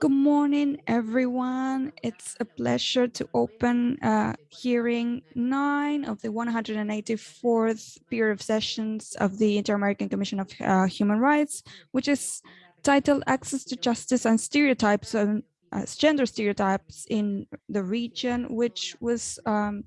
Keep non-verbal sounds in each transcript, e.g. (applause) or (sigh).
Good morning, everyone. It's a pleasure to open uh, hearing nine of the 184th period of sessions of the Inter-American Commission of uh, Human Rights, which is titled Access to Justice and Stereotypes and uh, Gender Stereotypes in the Region, which was um,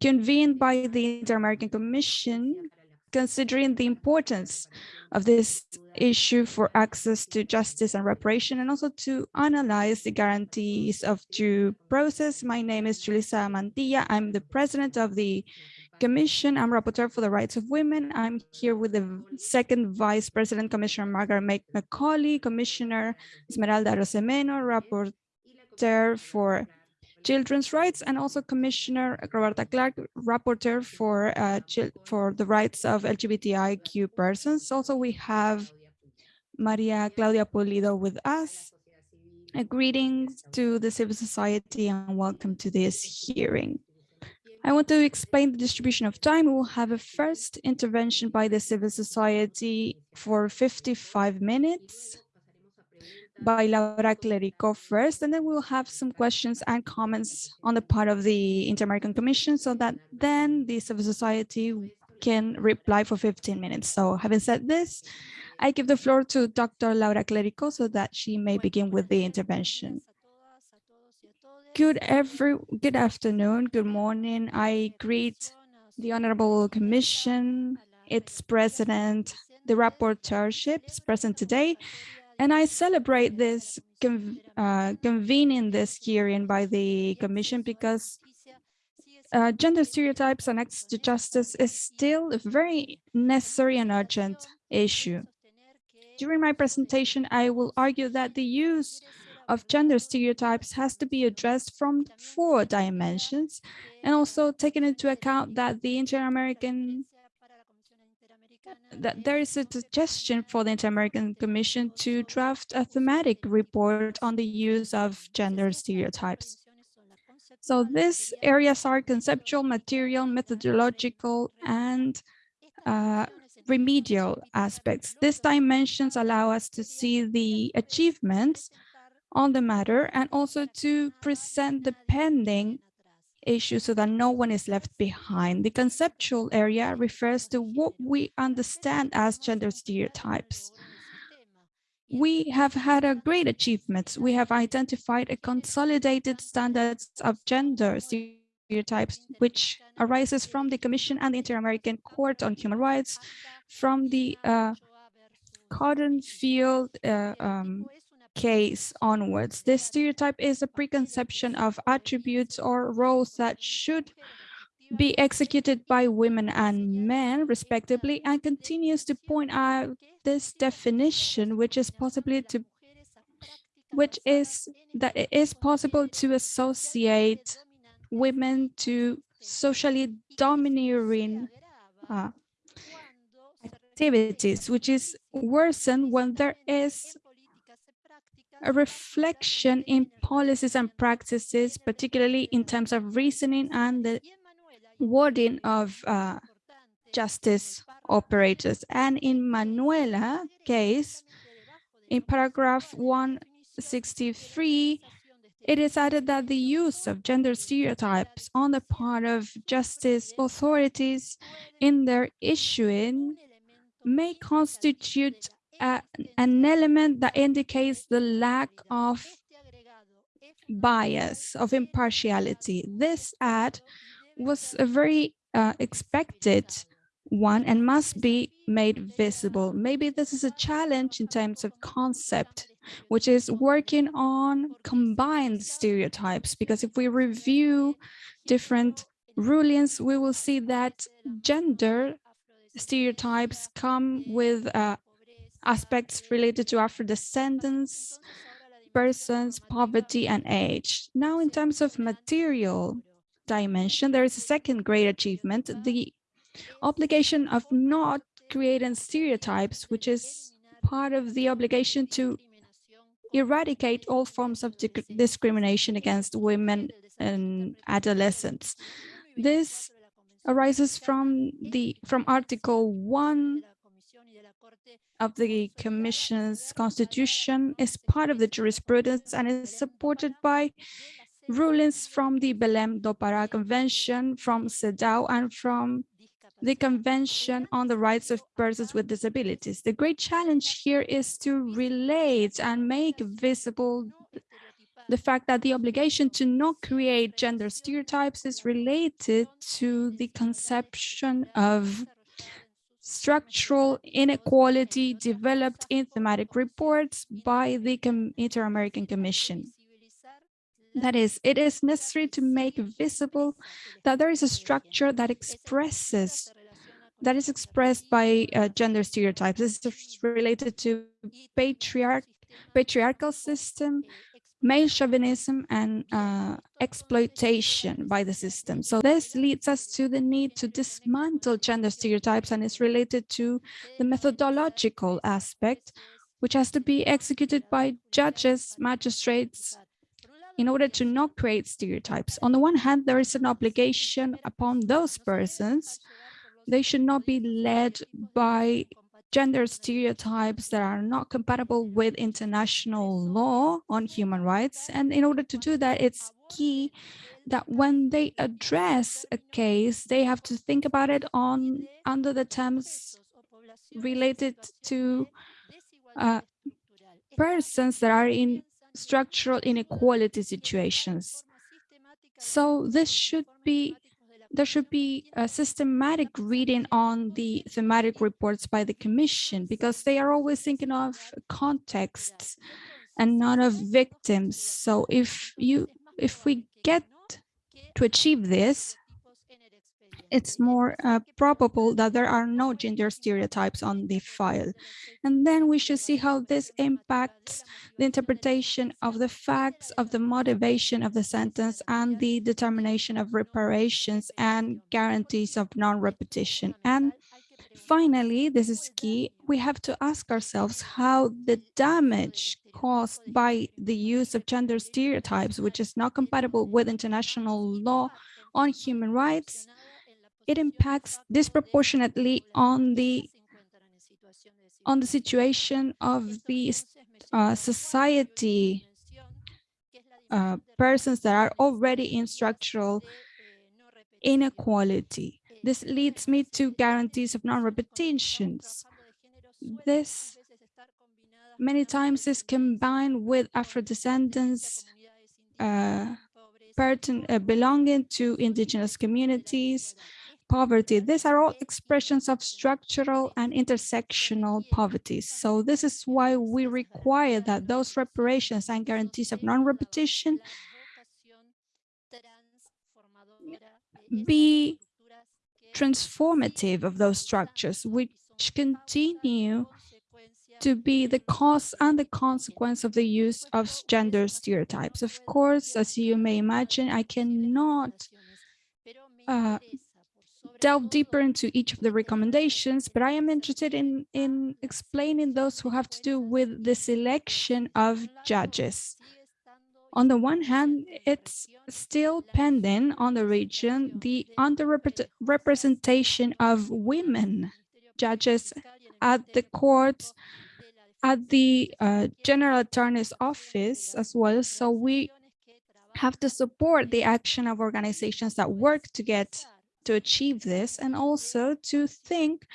convened by the Inter-American Commission considering the importance of this issue for access to justice and reparation and also to analyze the guarantees of due process. My name is Julissa Mantilla. I'm the president of the Commission. I'm rapporteur for the rights of women. I'm here with the second vice president, Commissioner Margaret Macaulay, Commissioner Esmeralda Arosemena, rapporteur for children's rights and also Commissioner Roberta Clarke, rapporteur for uh, for the rights of LGBTIQ persons. Also, we have Maria Claudia Pulido with us. Uh, greetings to the civil society and welcome to this hearing. I want to explain the distribution of time. We will have a first intervention by the civil society for 55 minutes by Laura Clerico first, and then we'll have some questions and comments on the part of the Inter-American Commission so that then the civil society can reply for 15 minutes. So having said this, I give the floor to Dr. Laura Clerico so that she may begin with the intervention. Good every good afternoon, good morning. I greet the Honorable Commission, its president, the rapporteurships present today, and I celebrate this uh, convening this hearing by the Commission because uh, gender stereotypes and access to justice is still a very necessary and urgent issue. During my presentation, I will argue that the use of gender stereotypes has to be addressed from four dimensions and also taking into account that the Inter-American that there is a suggestion for the Inter-American Commission to draft a thematic report on the use of gender stereotypes. So these areas are conceptual, material, methodological, and uh, remedial aspects. These dimensions allow us to see the achievements on the matter and also to present the pending issue so that no one is left behind. The conceptual area refers to what we understand as gender stereotypes. We have had a great achievements. We have identified a consolidated standards of gender stereotypes, which arises from the Commission and the Inter-American Court on Human Rights, from the uh, Cotton Field uh, um, case onwards. This stereotype is a preconception of attributes or roles that should be executed by women and men respectively and continues to point out this definition which is possibly to which is that it is possible to associate women to socially domineering uh, activities which is worsened when there is a reflection in policies and practices, particularly in terms of reasoning and the wording of uh, justice operators. And in Manuela case, in paragraph 163, it is added that the use of gender stereotypes on the part of justice authorities in their issuing may constitute an element that indicates the lack of bias, of impartiality. This ad was a very uh, expected one and must be made visible. Maybe this is a challenge in terms of concept, which is working on combined stereotypes, because if we review different rulings, we will see that gender stereotypes come with uh, aspects related to Afro-descendants, persons, poverty, and age. Now, in terms of material dimension, there is a second great achievement, the obligation of not creating stereotypes, which is part of the obligation to eradicate all forms of discrimination against women and adolescents. This arises from the from Article 1 of the Commission's constitution is part of the jurisprudence and is supported by rulings from the Belém do Pará Convention, from CEDAW, and from the Convention on the Rights of Persons with Disabilities. The great challenge here is to relate and make visible the fact that the obligation to not create gender stereotypes is related to the conception of structural inequality developed in thematic reports by the Inter-American Commission. That is, it is necessary to make visible that there is a structure that expresses, that is expressed by uh, gender stereotypes. This is related to patriarch, patriarchal system, male chauvinism and uh, exploitation by the system. So this leads us to the need to dismantle gender stereotypes and is related to the methodological aspect, which has to be executed by judges, magistrates, in order to not create stereotypes. On the one hand, there is an obligation upon those persons. They should not be led by gender stereotypes that are not compatible with international law on human rights. And in order to do that, it's key that when they address a case, they have to think about it on under the terms related to uh, persons that are in structural inequality situations. So this should be there should be a systematic reading on the thematic reports by the Commission because they are always thinking of contexts and not of victims. So if you if we get to achieve this, it's more uh, probable that there are no gender stereotypes on the file. And then we should see how this impacts the interpretation of the facts of the motivation of the sentence and the determination of reparations and guarantees of non-repetition. And finally, this is key, we have to ask ourselves how the damage caused by the use of gender stereotypes, which is not compatible with international law on human rights, it impacts disproportionately on the on the situation of the uh, society uh, persons that are already in structural inequality. This leads me to guarantees of non-repetitions. This many times is combined with Afro-descendants uh, uh, belonging to indigenous communities, poverty. These are all expressions of structural and intersectional poverty. So this is why we require that those reparations and guarantees of non-repetition be transformative of those structures, which continue to be the cause and the consequence of the use of gender stereotypes. Of course, as you may imagine, I cannot uh, delve deeper into each of the recommendations, but I am interested in, in explaining those who have to do with the selection of judges. On the one hand, it's still pending on the region the underrepresentation of women judges at the courts, at the uh, General Attorney's Office as well. So we have to support the action of organizations that work to get to achieve this and also to think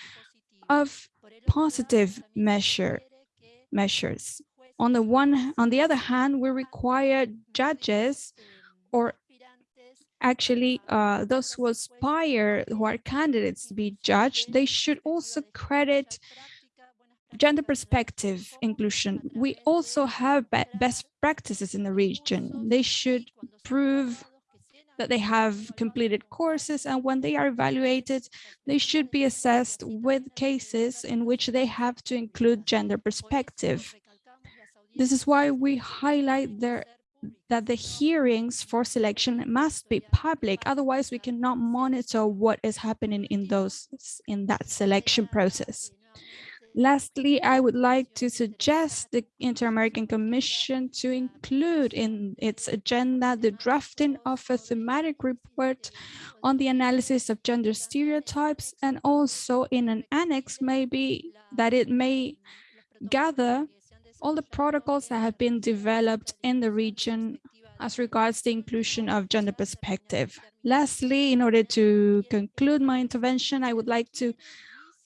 of positive measure measures. On the one, on the other hand, we require judges or actually uh, those who aspire, who are candidates to be judged, they should also credit gender perspective inclusion. We also have best practices in the region. They should prove that they have completed courses and when they are evaluated, they should be assessed with cases in which they have to include gender perspective. This is why we highlight there that the hearings for selection must be public, otherwise we cannot monitor what is happening in those in that selection process. Lastly, I would like to suggest the Inter-American Commission to include in its agenda the drafting of a thematic report on the analysis of gender stereotypes and also in an annex maybe that it may gather all the protocols that have been developed in the region as regards the inclusion of gender perspective. Lastly, in order to conclude my intervention, I would like to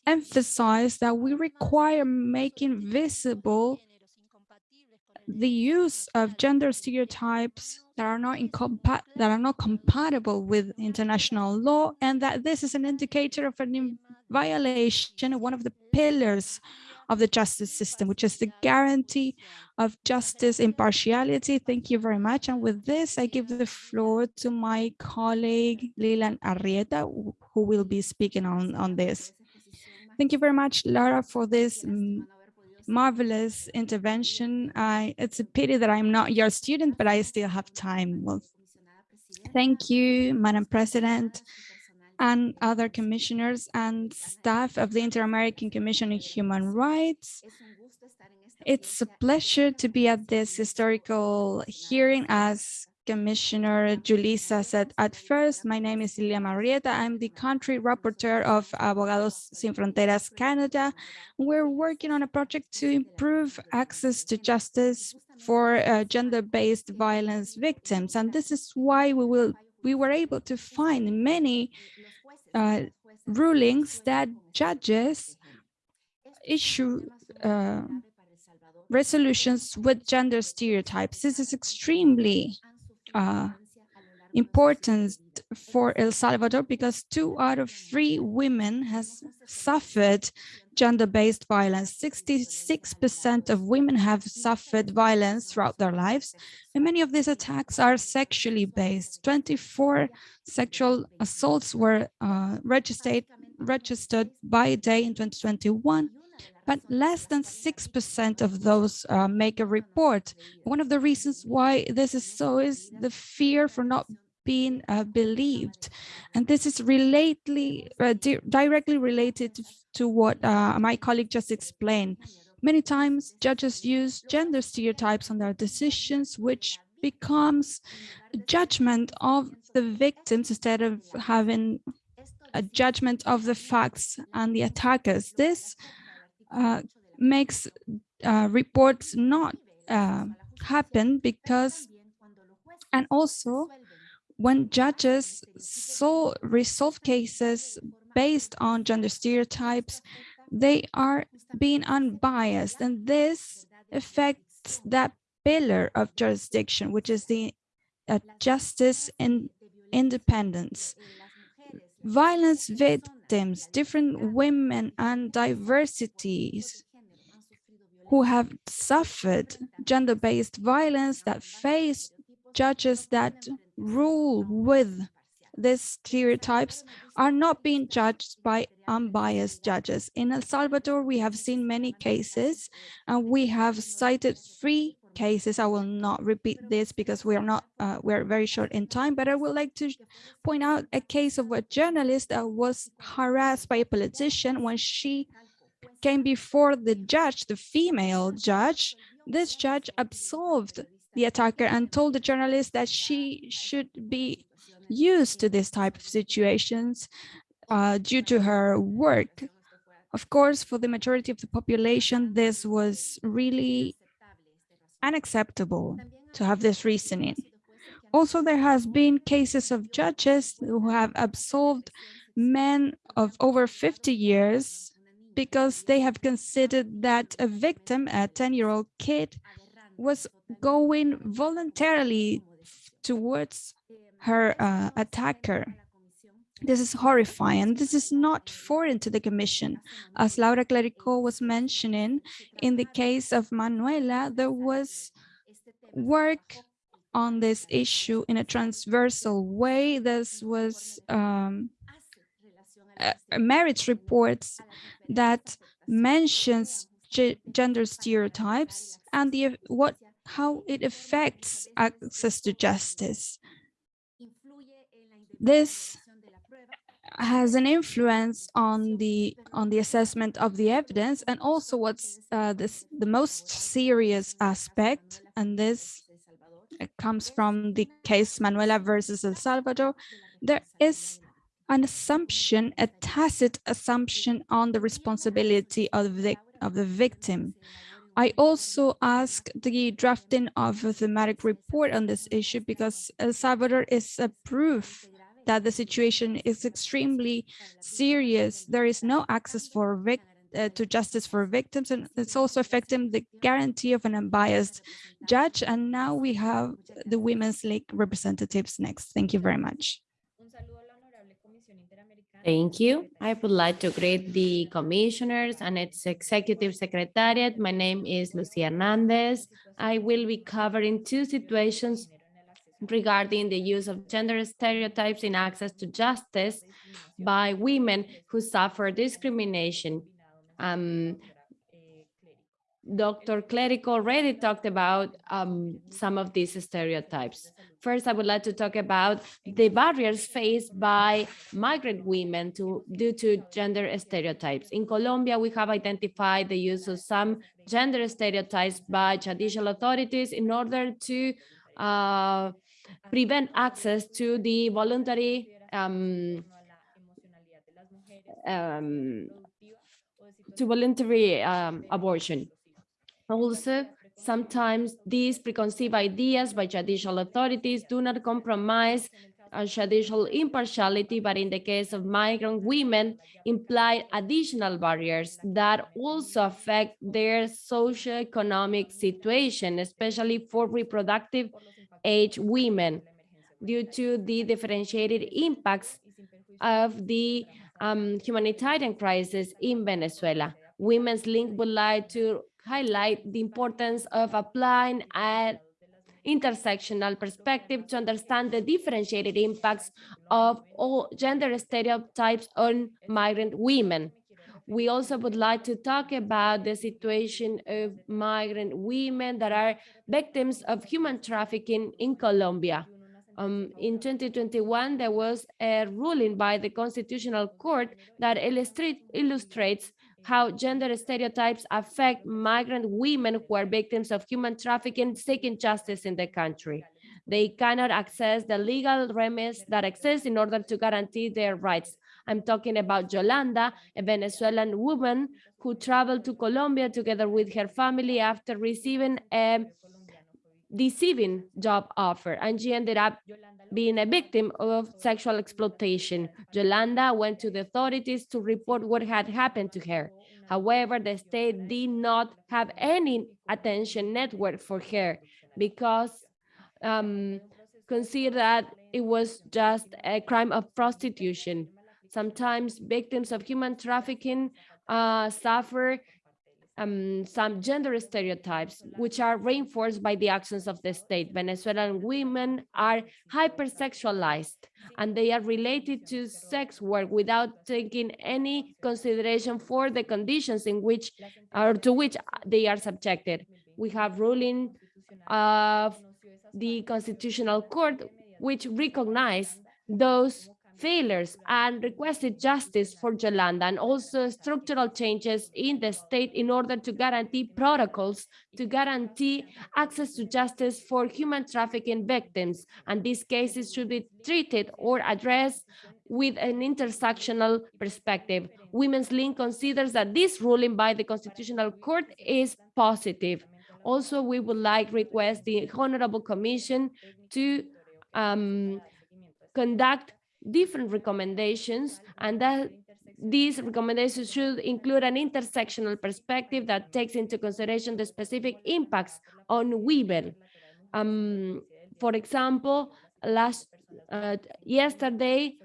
emphasize that we require making visible the use of gender stereotypes that are not that are not compatible with international law and that this is an indicator of a violation of one of the pillars of the justice system, which is the guarantee of justice impartiality. Thank you very much. And with this, I give the floor to my colleague, Lilian Arrieta, who will be speaking on, on this. Thank you very much, Laura, for this marvelous intervention. I, it's a pity that I'm not your student, but I still have time. Well, thank you, Madam President and other commissioners and staff of the Inter-American Commission on Human Rights. It's a pleasure to be at this historical hearing as Commissioner Julissa said at first, my name is Lilian Arrieta. I'm the country rapporteur of Abogados Sin Fronteras Canada. We're working on a project to improve access to justice for uh, gender-based violence victims. And this is why we will we were able to find many uh, rulings that judges issue uh, resolutions with gender stereotypes. This is extremely uh, important for El Salvador because two out of three women has suffered gender-based violence. 66% of women have suffered violence throughout their lives, and many of these attacks are sexually based. 24 sexual assaults were uh, registered, registered by day in 2021, but less than 6% of those uh, make a report. One of the reasons why this is so is the fear for not being uh, believed. And this is uh, di directly related to what uh, my colleague just explained. Many times judges use gender stereotypes on their decisions, which becomes a judgment of the victims instead of having a judgment of the facts and the attackers. This uh, makes uh, reports not uh, happen because, and also when judges so resolve cases based on gender stereotypes, they are being unbiased and this affects that pillar of jurisdiction, which is the uh, justice and independence. Violence victims, different women and diversities who have suffered gender-based violence that face judges that rule with these stereotypes are not being judged by unbiased judges. In El Salvador, we have seen many cases and we have cited three cases. I will not repeat this because we are not, uh, we're very short in time, but I would like to point out a case of a journalist that was harassed by a politician when she came before the judge, the female judge. This judge absolved the attacker and told the journalist that she should be used to this type of situations uh, due to her work. Of course, for the majority of the population, this was really unacceptable to have this reasoning. Also, there has been cases of judges who have absolved men of over 50 years because they have considered that a victim, a 10-year-old kid, was going voluntarily towards her uh, attacker. This is horrifying. This is not foreign to the Commission. As Laura Clerico was mentioning, in the case of Manuela, there was work on this issue in a transversal way. This was um, merits reports that mentions gender stereotypes and the what how it affects access to justice. This has an influence on the on the assessment of the evidence and also what's uh, this the most serious aspect and this comes from the case Manuela versus El Salvador. There is an assumption a tacit assumption on the responsibility of the of the victim. I also asked the drafting of a thematic report on this issue because El Salvador is a proof that the situation is extremely serious. There is no access for uh, to justice for victims, and it's also affecting the guarantee of an unbiased judge. And now we have the Women's Link representatives next. Thank you very much. Thank you. I would like to greet the commissioners and its executive secretariat. My name is Lucia Hernandez. I will be covering two situations regarding the use of gender stereotypes in access to justice by women who suffer discrimination. Um, Dr. Clerico already talked about um, some of these stereotypes. First, I would like to talk about the barriers faced by migrant women to, due to gender stereotypes. In Colombia, we have identified the use of some gender stereotypes by judicial authorities in order to uh, prevent access to the voluntary um, um, to voluntary um, abortion. Also, sometimes these preconceived ideas by judicial authorities do not compromise judicial impartiality, but in the case of migrant women, imply additional barriers that also affect their socioeconomic situation, especially for reproductive age women due to the differentiated impacts of the um, humanitarian crisis in Venezuela. Women's Link would like to highlight the importance of applying an intersectional perspective to understand the differentiated impacts of all gender stereotypes on migrant women. We also would like to talk about the situation of migrant women that are victims of human trafficking in Colombia. Um, in 2021, there was a ruling by the Constitutional Court that illustrates how gender stereotypes affect migrant women who are victims of human trafficking seeking justice in the country. They cannot access the legal remedies that exist in order to guarantee their rights. I'm talking about Yolanda, a Venezuelan woman who traveled to Colombia together with her family after receiving a deceiving job offer, and she ended up being a victim of sexual exploitation. Yolanda went to the authorities to report what had happened to her. However, the state did not have any attention network for her because um, considered that it was just a crime of prostitution. Sometimes victims of human trafficking uh, suffer um, some gender stereotypes, which are reinforced by the actions of the state. Venezuelan women are hypersexualized, and they are related to sex work without taking any consideration for the conditions in which or to which they are subjected. We have ruling of the Constitutional Court, which recognize those failures and requested justice for Yolanda and also structural changes in the state in order to guarantee protocols to guarantee access to justice for human trafficking victims. And these cases should be treated or addressed with an intersectional perspective. Women's Link considers that this ruling by the Constitutional Court is positive. Also, we would like request the Honorable Commission to um, conduct different recommendations and that these recommendations should include an intersectional perspective that takes into consideration the specific impacts on women. Um, for example, last uh, yesterday,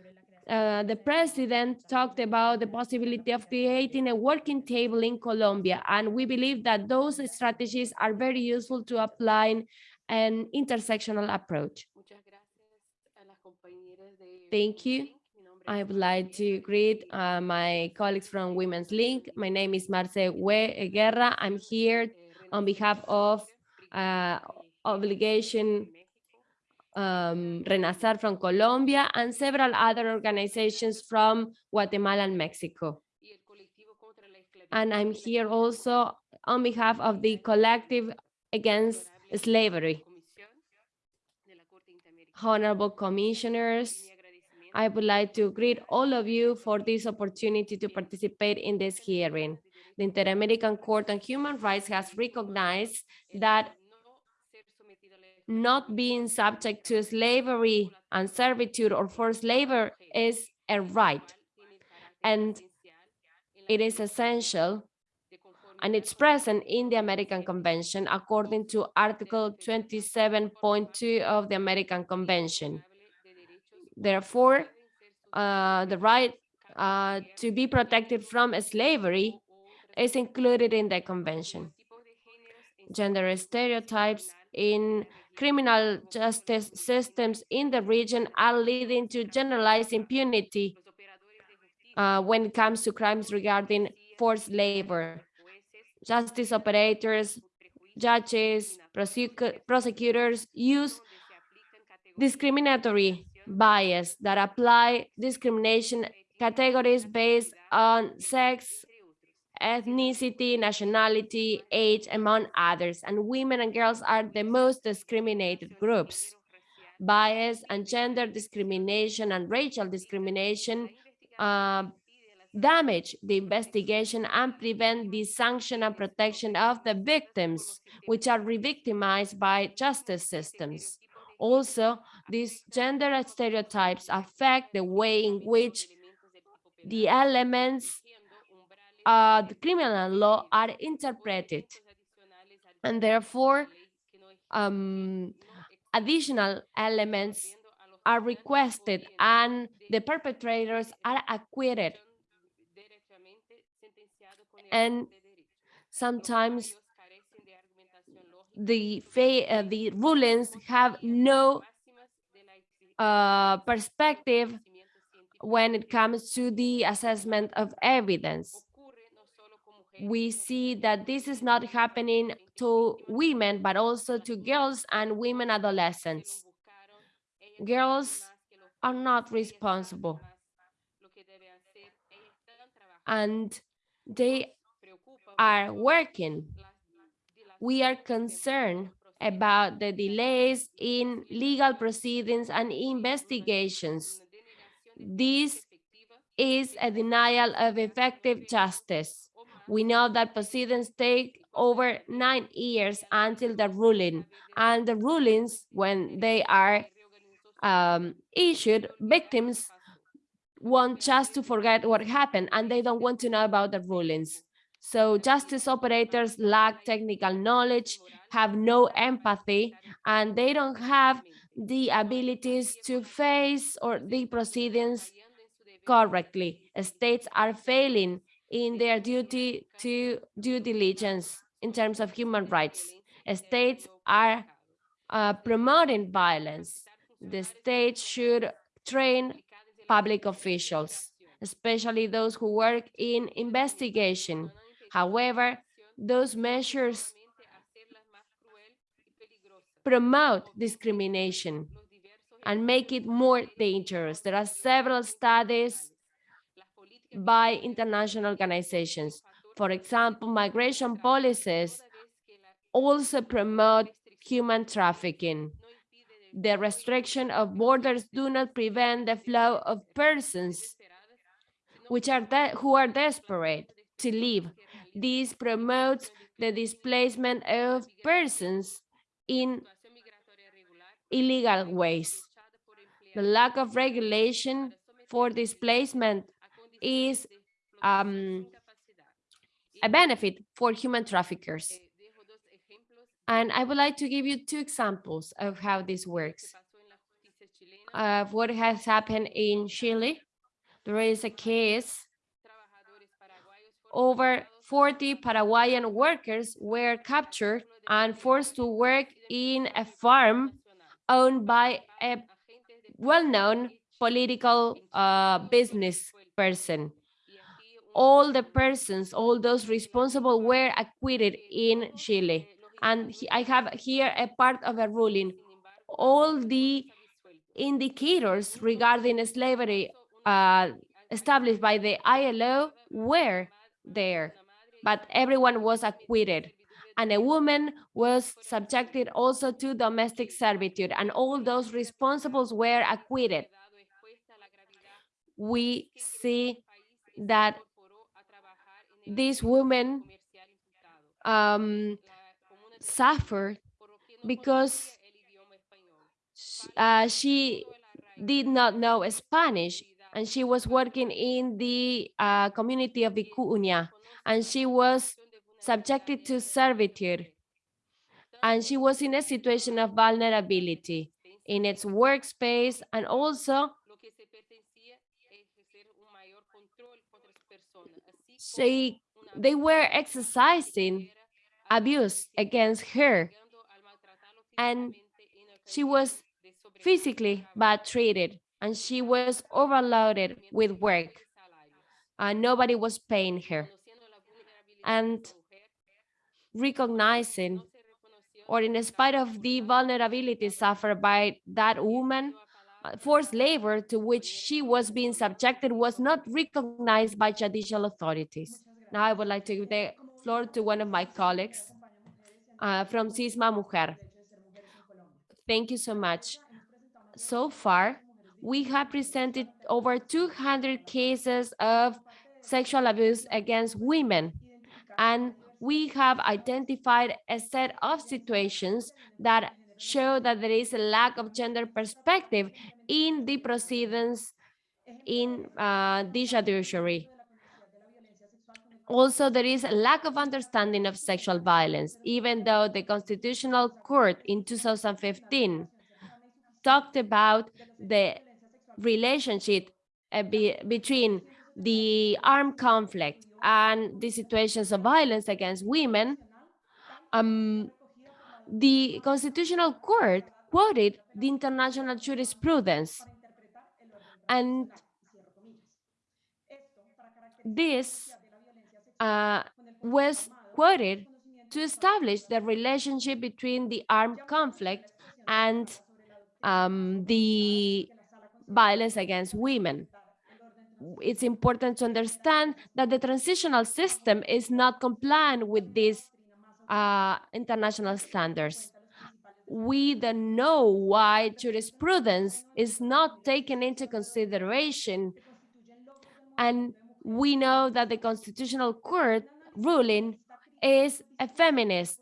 uh, the president talked about the possibility of creating a working table in Colombia, and we believe that those strategies are very useful to applying an intersectional approach. Thank you. I would like to greet uh, my colleagues from Women's Link. My name is Marce We Guerra. I'm here on behalf of uh, Obligation um, Renacer from Colombia, and several other organizations from Guatemala and Mexico. And I'm here also on behalf of the collective against slavery. Honorable commissioners, I would like to greet all of you for this opportunity to participate in this hearing. The Inter-American Court on Human Rights has recognized that not being subject to slavery and servitude or forced labor is a right. And it is essential and it's present in the American Convention according to Article 27.2 of the American Convention. Therefore, uh, the right uh, to be protected from slavery is included in the convention. Gender stereotypes in criminal justice systems in the region are leading to generalized impunity uh, when it comes to crimes regarding forced labor. Justice operators, judges, prosecutors use discriminatory bias that apply discrimination categories based on sex, ethnicity, nationality, age, among others, and women and girls are the most discriminated groups. Bias and gender discrimination and racial discrimination uh, damage the investigation and prevent the sanction and protection of the victims, which are re-victimized by justice systems. Also, these gender stereotypes affect the way in which the elements uh, the criminal law are interpreted. And therefore um, additional elements are requested and the perpetrators are acquitted. And sometimes the uh, the rulings have no uh, perspective when it comes to the assessment of evidence we see that this is not happening to women, but also to girls and women adolescents. Girls are not responsible. And they are working. We are concerned about the delays in legal proceedings and investigations. This is a denial of effective justice. We know that proceedings take over nine years until the ruling, and the rulings, when they are um, issued, victims want just to forget what happened, and they don't want to know about the rulings. So justice operators lack technical knowledge, have no empathy, and they don't have the abilities to face or the proceedings correctly. States are failing in their duty to due diligence in terms of human rights. States are uh, promoting violence. The state should train public officials, especially those who work in investigation. However, those measures promote discrimination and make it more dangerous. There are several studies by international organizations. For example, migration policies also promote human trafficking. The restriction of borders do not prevent the flow of persons which are who are desperate to leave. This promotes the displacement of persons in illegal ways. The lack of regulation for displacement is um, a benefit for human traffickers. And I would like to give you two examples of how this works. Of what has happened in Chile. There is a case over 40 Paraguayan workers were captured and forced to work in a farm owned by a well-known political uh, business person. All the persons, all those responsible were acquitted in Chile. And I have here a part of a ruling. all the indicators regarding slavery uh, established by the ILO were there, but everyone was acquitted. And a woman was subjected also to domestic servitude, and all those responsibles were acquitted. We see that this woman um, suffered because uh, she did not know Spanish and she was working in the uh, community of Vicuña and she was subjected to servitude. And she was in a situation of vulnerability in its workspace and also she, they were exercising abuse against her. And she was physically bad treated and she was overloaded with work and nobody was paying her and recognizing or in spite of the vulnerability suffered by that woman uh, forced labor to which she was being subjected was not recognized by judicial authorities. Now I would like to give the floor to one of my colleagues uh, from Sisma Mujer. Thank you so much. So far, we have presented over 200 cases of sexual abuse against women, and we have identified a set of situations that show that there is a lack of gender perspective in the proceedings in uh, the judiciary. Also, there is a lack of understanding of sexual violence, even though the Constitutional Court in 2015 talked about the relationship uh, be, between the armed conflict and the situations of violence against women, um, the Constitutional Court quoted the international jurisprudence. And this uh, was quoted to establish the relationship between the armed conflict and um, the violence against women. It's important to understand that the transitional system is not compliant with these uh, international standards. We don't know why jurisprudence is not taken into consideration and we know that the Constitutional Court ruling is a feminist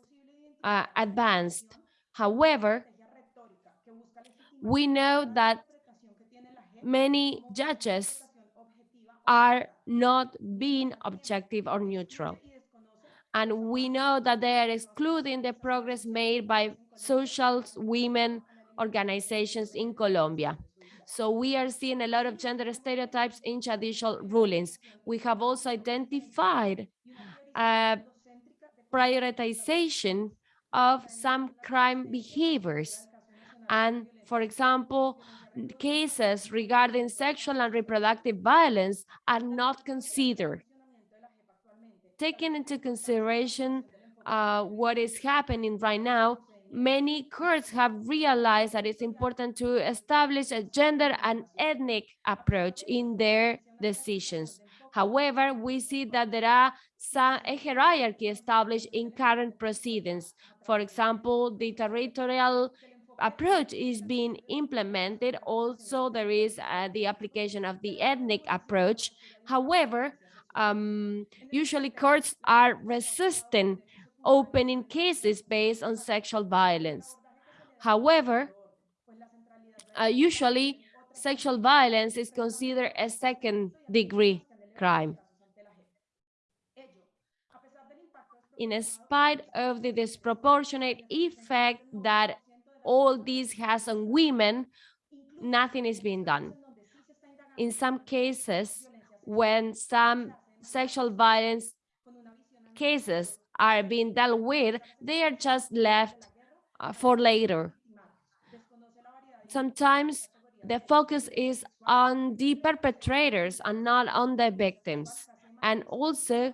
uh, advanced. However, we know that many judges are not being objective or neutral. And we know that they are excluding the progress made by social women organizations in Colombia. So we are seeing a lot of gender stereotypes in judicial rulings. We have also identified a prioritization of some crime behaviors. And for example, cases regarding sexual and reproductive violence are not considered. Taking into consideration uh, what is happening right now, many courts have realized that it's important to establish a gender and ethnic approach in their decisions. However, we see that there are some a hierarchy established in current proceedings. For example, the territorial approach is being implemented. Also, there is uh, the application of the ethnic approach. However, um, usually courts are resistant opening cases based on sexual violence. However, uh, usually sexual violence is considered a second degree crime. In spite of the disproportionate effect that all this has on women, nothing is being done. In some cases, when some sexual violence cases are being dealt with, they are just left uh, for later. Sometimes the focus is on the perpetrators and not on the victims. And also,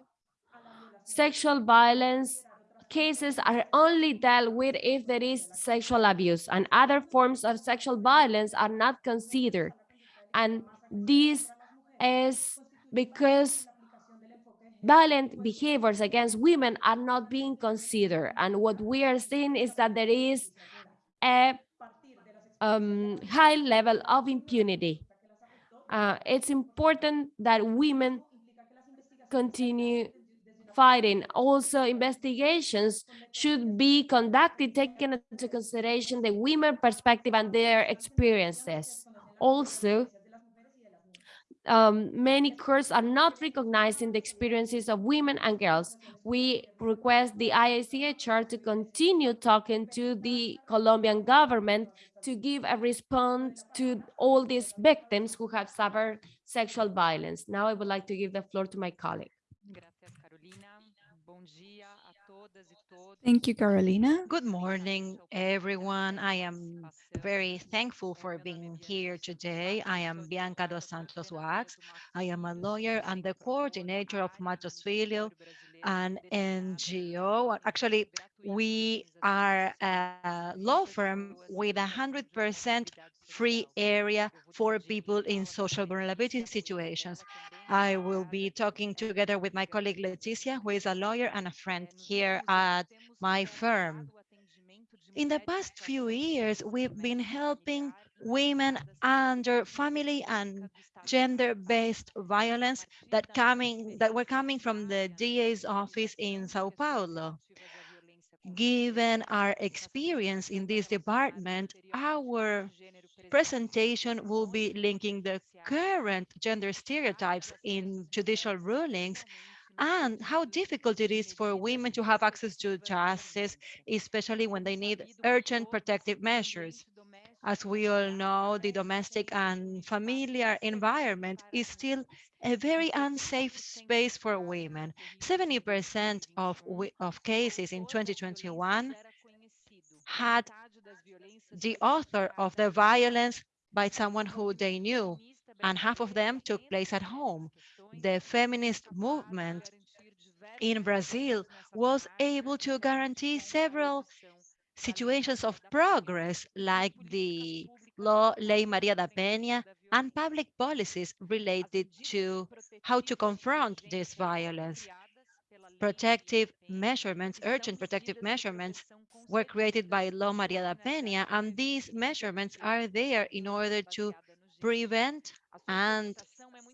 sexual violence cases are only dealt with if there is sexual abuse and other forms of sexual violence are not considered. And this is because violent behaviors against women are not being considered. And what we are seeing is that there is a um, high level of impunity. Uh, it's important that women continue fighting. Also, investigations should be conducted taking into consideration the women perspective and their experiences. Also, um, many courts are not recognizing the experiences of women and girls. We request the IACHR to continue talking to the Colombian government to give a response to all these victims who have suffered sexual violence. Now I would like to give the floor to my colleague. Thank you, Carolina. Good morning, everyone. I am very thankful for being here today. I am Bianca dos Santos Wax. I am a lawyer and the coordinator of Mattos Filho, an NGO. Actually, we are a law firm with a 100% free area for people in social vulnerability situations. I will be talking together with my colleague Leticia, who is a lawyer and a friend here at my firm. In the past few years, we've been helping women under family and gender-based violence that coming that were coming from the DA's office in Sao Paulo. Given our experience in this department, our presentation will be linking the current gender stereotypes in judicial rulings and how difficult it is for women to have access to justice, especially when they need urgent protective measures. As we all know, the domestic and familiar environment is still a very unsafe space for women. 70% of, of cases in 2021 had the author of the violence by someone who they knew, and half of them took place at home. The feminist movement in Brazil was able to guarantee several situations of progress like the law Lei Maria da Penha and public policies related to how to confront this violence. Protective measurements, urgent protective measurements were created by Law Maria da Penha, and these measurements are there in order to prevent and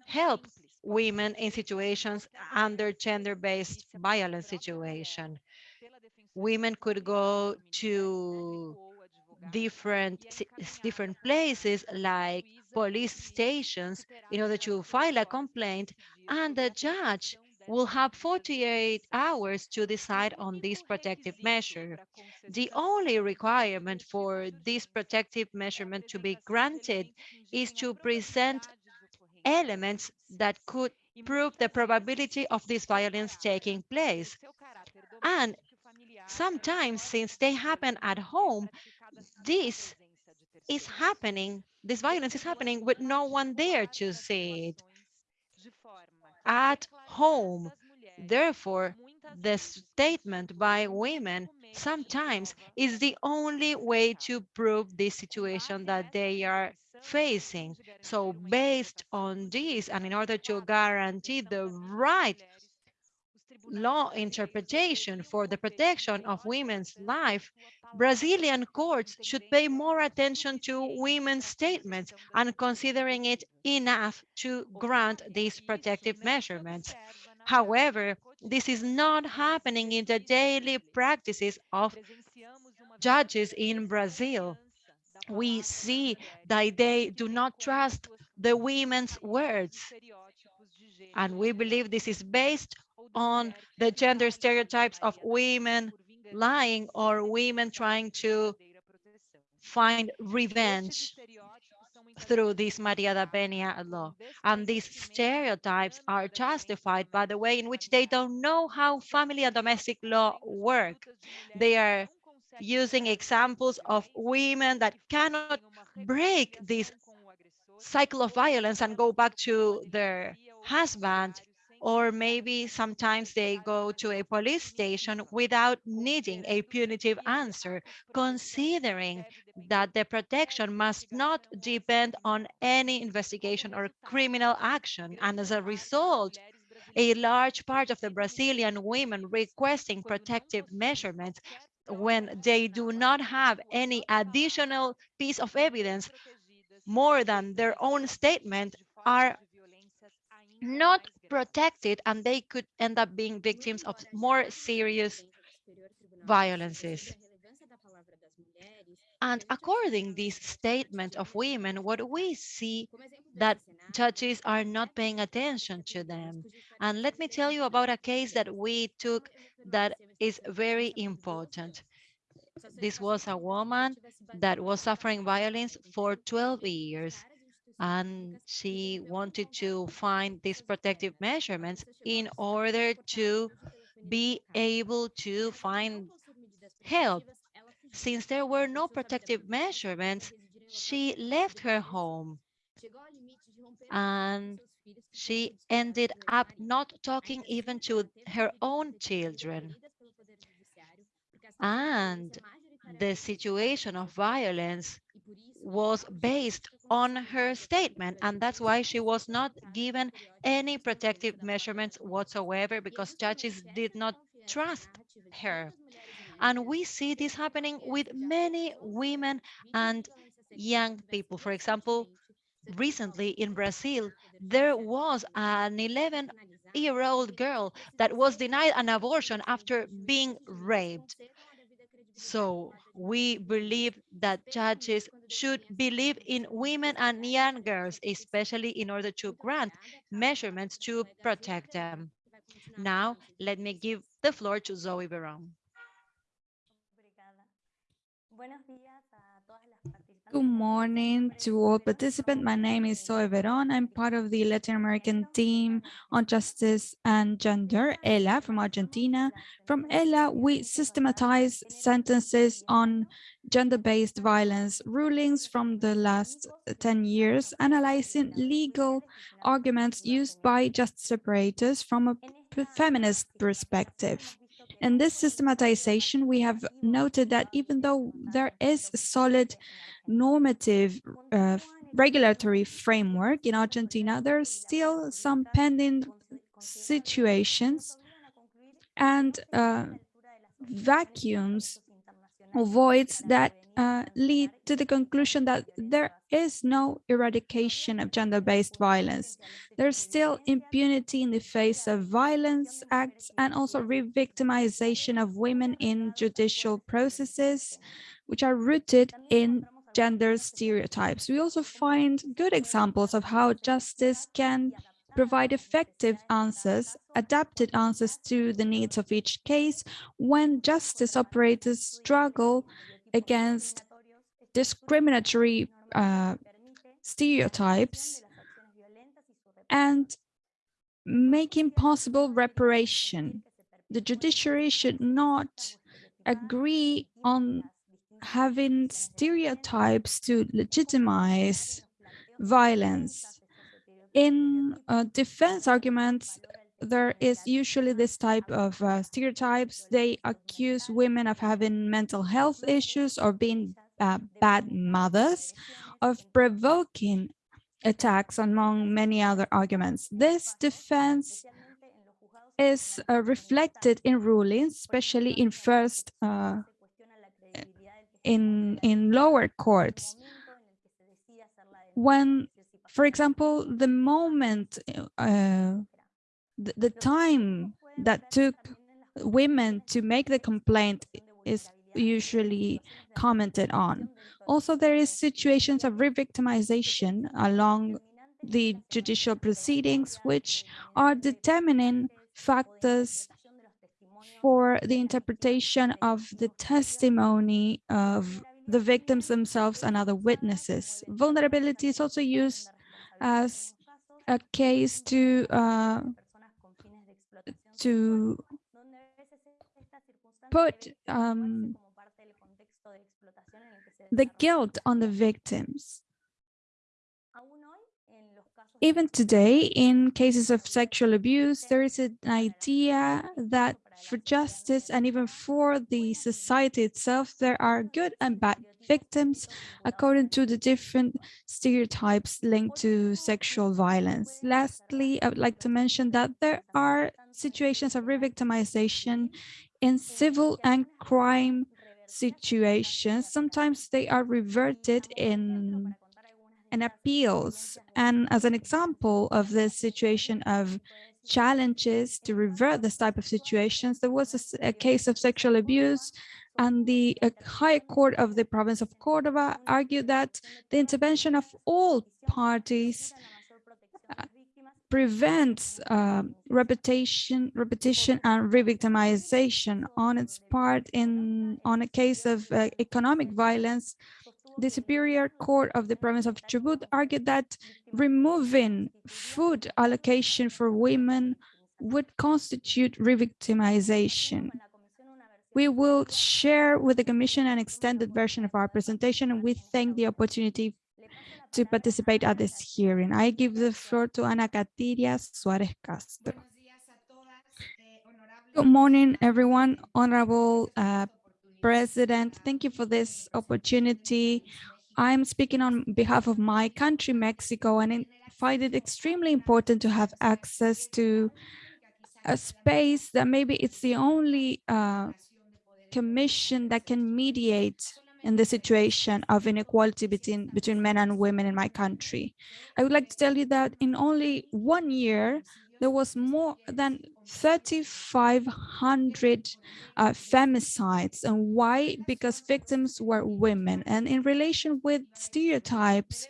help women in situations under gender-based violence situation. Women could go to different different places like police stations in order to file a complaint and the judge will have 48 hours to decide on this protective measure. The only requirement for this protective measurement to be granted is to present elements that could prove the probability of this violence taking place. And sometimes, since they happen at home, this is happening, this violence is happening with no one there to see it at home. Therefore, the statement by women sometimes is the only way to prove this situation that they are facing. So based on this, and in order to guarantee the right law interpretation for the protection of women's life, Brazilian courts should pay more attention to women's statements and considering it enough to grant these protective measurements. However, this is not happening in the daily practices of judges in Brazil. We see that they do not trust the women's words. And we believe this is based on the gender stereotypes of women lying or women trying to find revenge through this Maria da Penha law. And these stereotypes are justified by the way in which they don't know how family and domestic law work. They are using examples of women that cannot break this cycle of violence and go back to their husband or maybe sometimes they go to a police station without needing a punitive answer, considering that the protection must not depend on any investigation or criminal action. And as a result, a large part of the Brazilian women requesting protective measurements when they do not have any additional piece of evidence more than their own statement are not protected and they could end up being victims of more serious violences. And according this statement of women, what we see that judges are not paying attention to them. And let me tell you about a case that we took that is very important. This was a woman that was suffering violence for 12 years and she wanted to find these protective measurements in order to be able to find help. Since there were no protective measurements, she left her home and she ended up not talking even to her own children. And the situation of violence was based on her statement. And that's why she was not given any protective measurements whatsoever because judges did not trust her. And we see this happening with many women and young people. For example, recently in Brazil, there was an 11 year old girl that was denied an abortion after being raped. So we believe that judges should believe in women and young girls, especially in order to grant measurements to protect them. Now, let me give the floor to Zoe Veron. Good morning to all participants. My name is Zoe Veron. I'm part of the Latin American team on justice and gender, ELA, from Argentina. From ELA, we systematize sentences on gender-based violence rulings from the last 10 years, analyzing legal arguments used by justice operators from a feminist perspective. In this systematization, we have noted that even though there is a solid normative uh, regulatory framework in Argentina, there are still some pending situations and uh, vacuums or voids that uh, lead to the conclusion that there is no eradication of gender-based violence. There's still impunity in the face of violence acts and also re-victimization of women in judicial processes, which are rooted in gender stereotypes. We also find good examples of how justice can provide effective answers, adapted answers to the needs of each case when justice operators struggle against discriminatory uh, stereotypes and making possible reparation. The judiciary should not agree on having stereotypes to legitimize violence. In uh, defense arguments, there is usually this type of uh, stereotypes. They accuse women of having mental health issues or being uh, bad mothers, of provoking attacks among many other arguments. This defense is uh, reflected in rulings, especially in first uh, in in lower courts when for example the moment uh, the, the time that took women to make the complaint is usually commented on also there is situations of re-victimization along the judicial proceedings which are determining factors for the interpretation of the testimony of the victims themselves and other witnesses. Vulnerability is also used as a case to uh, to put um, the guilt on the victims. even today, in cases of sexual abuse, there is an idea that for justice and even for the society itself, there are good and bad victims according to the different stereotypes linked to sexual violence. Lastly, I would like to mention that there are situations of re-victimization in civil and crime situations. Sometimes they are reverted in and appeals. And as an example of this situation of challenges to revert this type of situations, there was a, a case of sexual abuse and the High Court of the province of Cordoba argued that the intervention of all parties uh, prevents uh, repetition, repetition and re-victimization on its part in on a case of uh, economic violence the Superior Court of the province of Chubut argued that removing food allocation for women would constitute revictimization. We will share with the Commission an extended version of our presentation, and we thank the opportunity to participate at this hearing. I give the floor to Ana Katiria Suarez Castro. Good morning, everyone. Honorable uh, President. Thank you for this opportunity. I'm speaking on behalf of my country, Mexico, and I find it extremely important to have access to a space that maybe it's the only uh, commission that can mediate in the situation of inequality between, between men and women in my country. I would like to tell you that in only one year, there was more than 3,500 uh, femicides. And why? Because victims were women. And in relation with stereotypes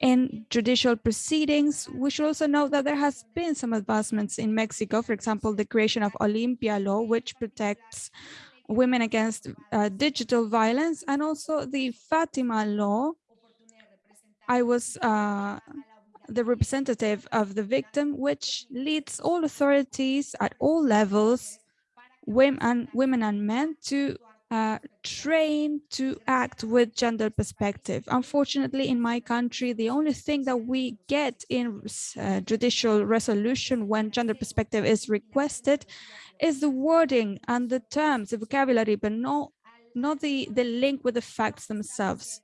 in judicial proceedings, we should also note that there has been some advancements in Mexico. For example, the creation of Olimpia law, which protects women against uh, digital violence, and also the Fatima law. I was uh, the representative of the victim, which leads all authorities at all levels, women and, women and men, to uh, train to act with gender perspective. Unfortunately, in my country, the only thing that we get in uh, judicial resolution when gender perspective is requested is the wording and the terms, the vocabulary, but not, not the, the link with the facts themselves.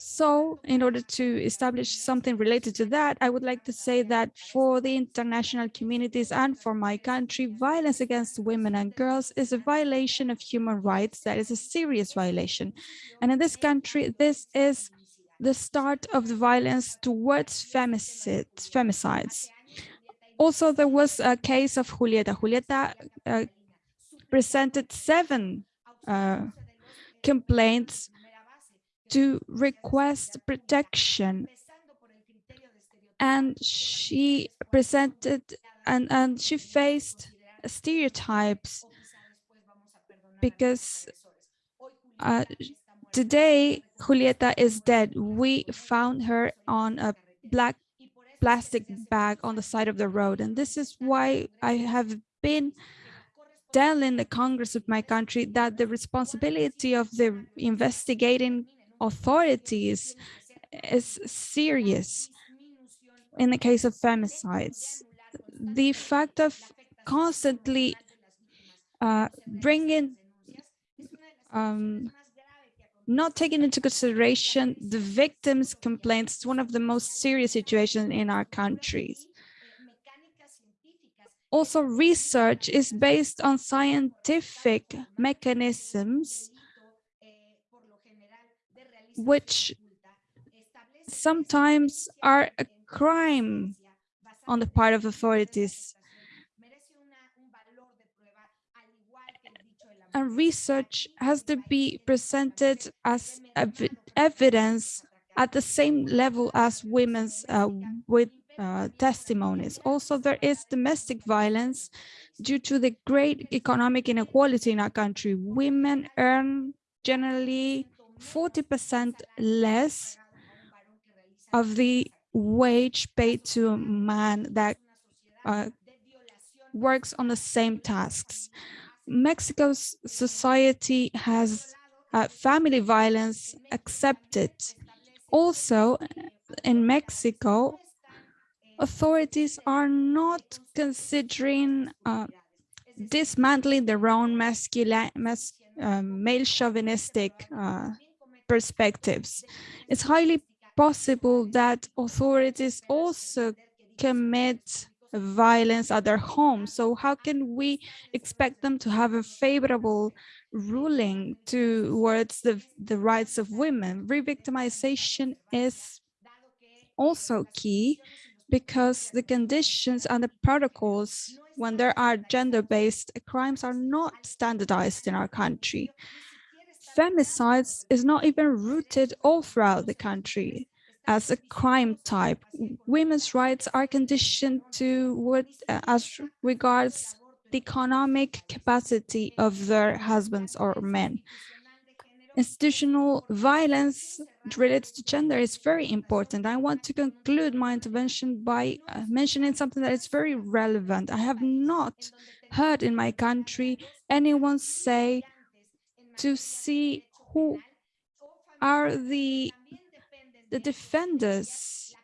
So in order to establish something related to that, I would like to say that for the international communities and for my country, violence against women and girls is a violation of human rights. That is a serious violation. And in this country, this is the start of the violence towards femicides. femicides. Also, there was a case of Julieta. Julieta uh, presented seven uh, complaints to request protection. And she presented and, and she faced stereotypes because uh, today Julieta is dead. We found her on a black plastic bag on the side of the road. And this is why I have been telling the Congress of my country that the responsibility of the investigating authorities is serious in the case of femicides. The fact of constantly uh, bringing, um, not taking into consideration the victim's complaints is one of the most serious situations in our countries. Also, research is based on scientific mechanisms which sometimes are a crime on the part of authorities. And research has to be presented as ev evidence at the same level as women's uh, with uh, testimonies. Also, there is domestic violence due to the great economic inequality in our country. Women earn generally 40% less of the wage paid to a man that uh, works on the same tasks. Mexico's society has uh, family violence accepted. Also, in Mexico, authorities are not considering uh, dismantling their own masculine, mas, uh, male chauvinistic uh, perspectives. It's highly possible that authorities also commit violence at their home. So how can we expect them to have a favorable ruling towards the, the rights of women? Revictimization is also key because the conditions and the protocols when there are gender-based crimes are not standardized in our country. Femicides is not even rooted all throughout the country as a crime type. Women's rights are conditioned to what uh, as regards the economic capacity of their husbands or men. Institutional violence related to gender is very important. I want to conclude my intervention by uh, mentioning something that is very relevant. I have not heard in my country anyone say to see who are the the defenders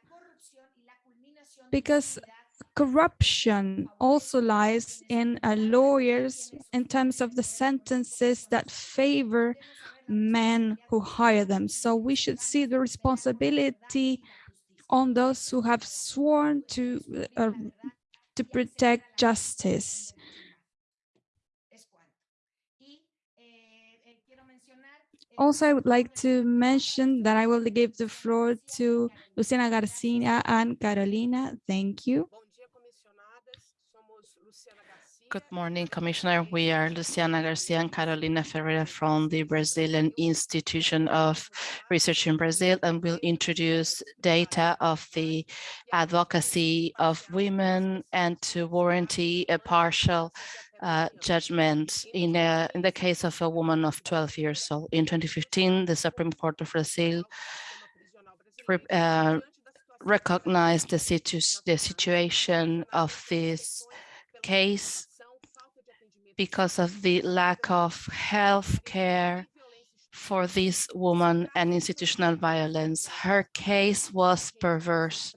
because corruption also lies in uh, lawyers in terms of the sentences that favor men who hire them. So we should see the responsibility on those who have sworn to uh, to protect justice. Also, I would like to mention that I will give the floor to Luciana Garcia and Carolina. Thank you. Good morning, Commissioner. We are Luciana Garcia and Carolina Ferreira from the Brazilian Institution of Research in Brazil, and we'll introduce data of the advocacy of women and to warranty a partial uh, judgment in, a, in the case of a woman of 12 years old. In 2015, the Supreme Court of Brazil uh, recognized the, situ the situation of this case because of the lack of health care for this woman and institutional violence. Her case was perverse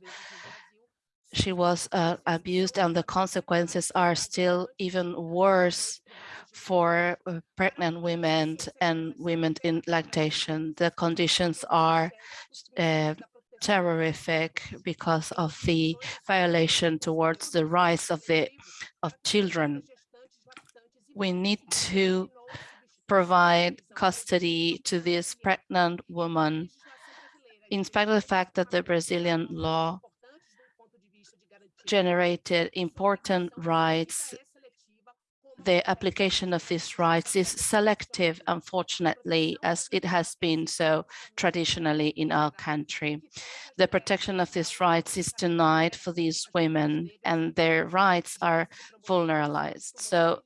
she was uh, abused and the consequences are still even worse for uh, pregnant women and women in lactation. The conditions are uh, terrific because of the violation towards the rights of the of children. We need to provide custody to this pregnant woman in spite of the fact that the Brazilian law generated important rights. The application of these rights is selective, unfortunately, as it has been so traditionally in our country. The protection of these rights is denied for these women and their rights are vulneralized. So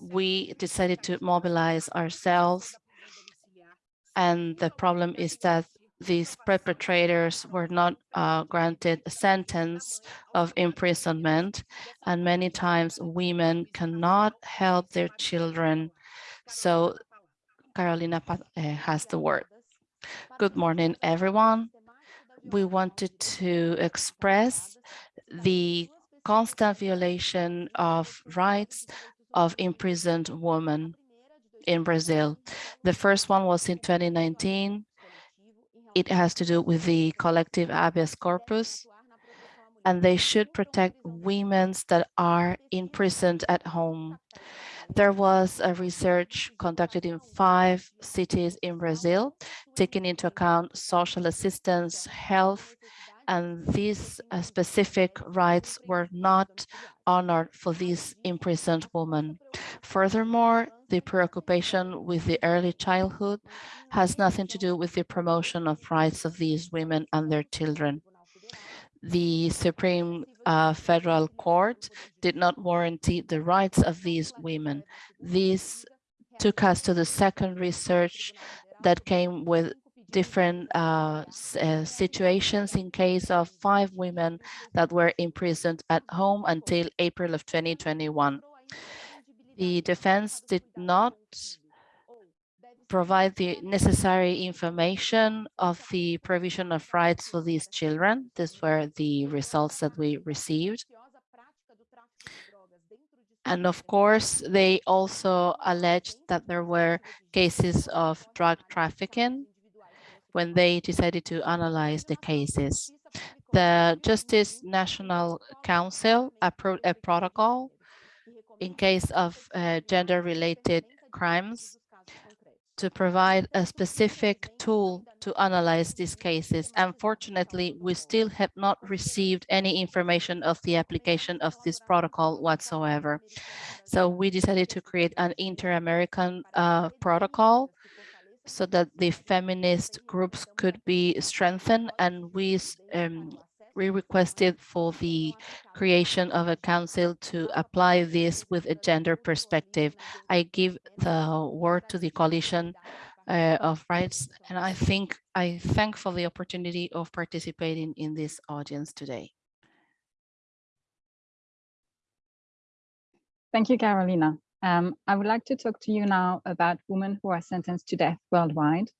we decided to mobilize ourselves and the problem is that these perpetrators were not uh, granted a sentence of imprisonment and many times women cannot help their children. So Carolina uh, has the word. Good morning, everyone. We wanted to express the constant violation of rights of imprisoned women in Brazil. The first one was in 2019 it has to do with the collective habeas corpus, and they should protect women that are imprisoned at home. There was a research conducted in five cities in Brazil, taking into account social assistance, health, and these uh, specific rights were not honored for these imprisoned women. Furthermore, the preoccupation with the early childhood has nothing to do with the promotion of rights of these women and their children. The Supreme uh, Federal Court did not warranty the rights of these women. This took us to the second research that came with different uh, uh, situations in case of five women that were imprisoned at home until April of 2021. The defense did not provide the necessary information of the provision of rights for these children. These were the results that we received. And of course, they also alleged that there were cases of drug trafficking when they decided to analyze the cases. The Justice National Council approved a protocol in case of uh, gender-related crimes to provide a specific tool to analyze these cases. Unfortunately, we still have not received any information of the application of this protocol whatsoever. So we decided to create an inter-American uh, protocol so that the feminist groups could be strengthened and we um, we requested for the creation of a council to apply this with a gender perspective. I give the word to the coalition uh, of rights, and I think I thank for the opportunity of participating in this audience today. Thank you, Carolina. Um, I would like to talk to you now about women who are sentenced to death worldwide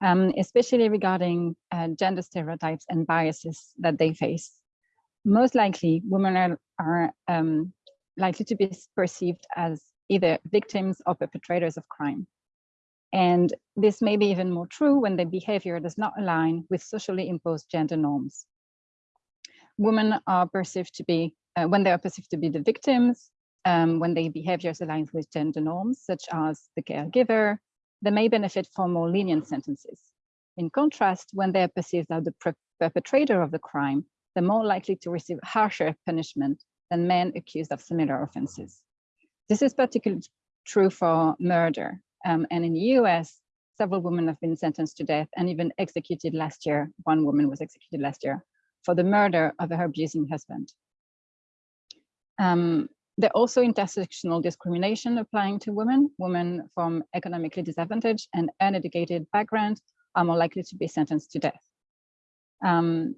um, especially regarding uh, gender stereotypes and biases that they face. Most likely, women are, are um, likely to be perceived as either victims or perpetrators of crime. And this may be even more true when their behavior does not align with socially imposed gender norms. Women are perceived to be, uh, when they are perceived to be the victims, um, when their behaviors align with gender norms, such as the caregiver, they may benefit from more lenient sentences. In contrast, when they are perceived as the perpetrator of the crime, they're more likely to receive harsher punishment than men accused of similar offenses. This is particularly true for murder. Um, and in the US, several women have been sentenced to death and even executed last year. One woman was executed last year for the murder of her abusing husband. Um, there are also intersectional discrimination applying to women. Women from economically disadvantaged and uneducated backgrounds are more likely to be sentenced to death. Um,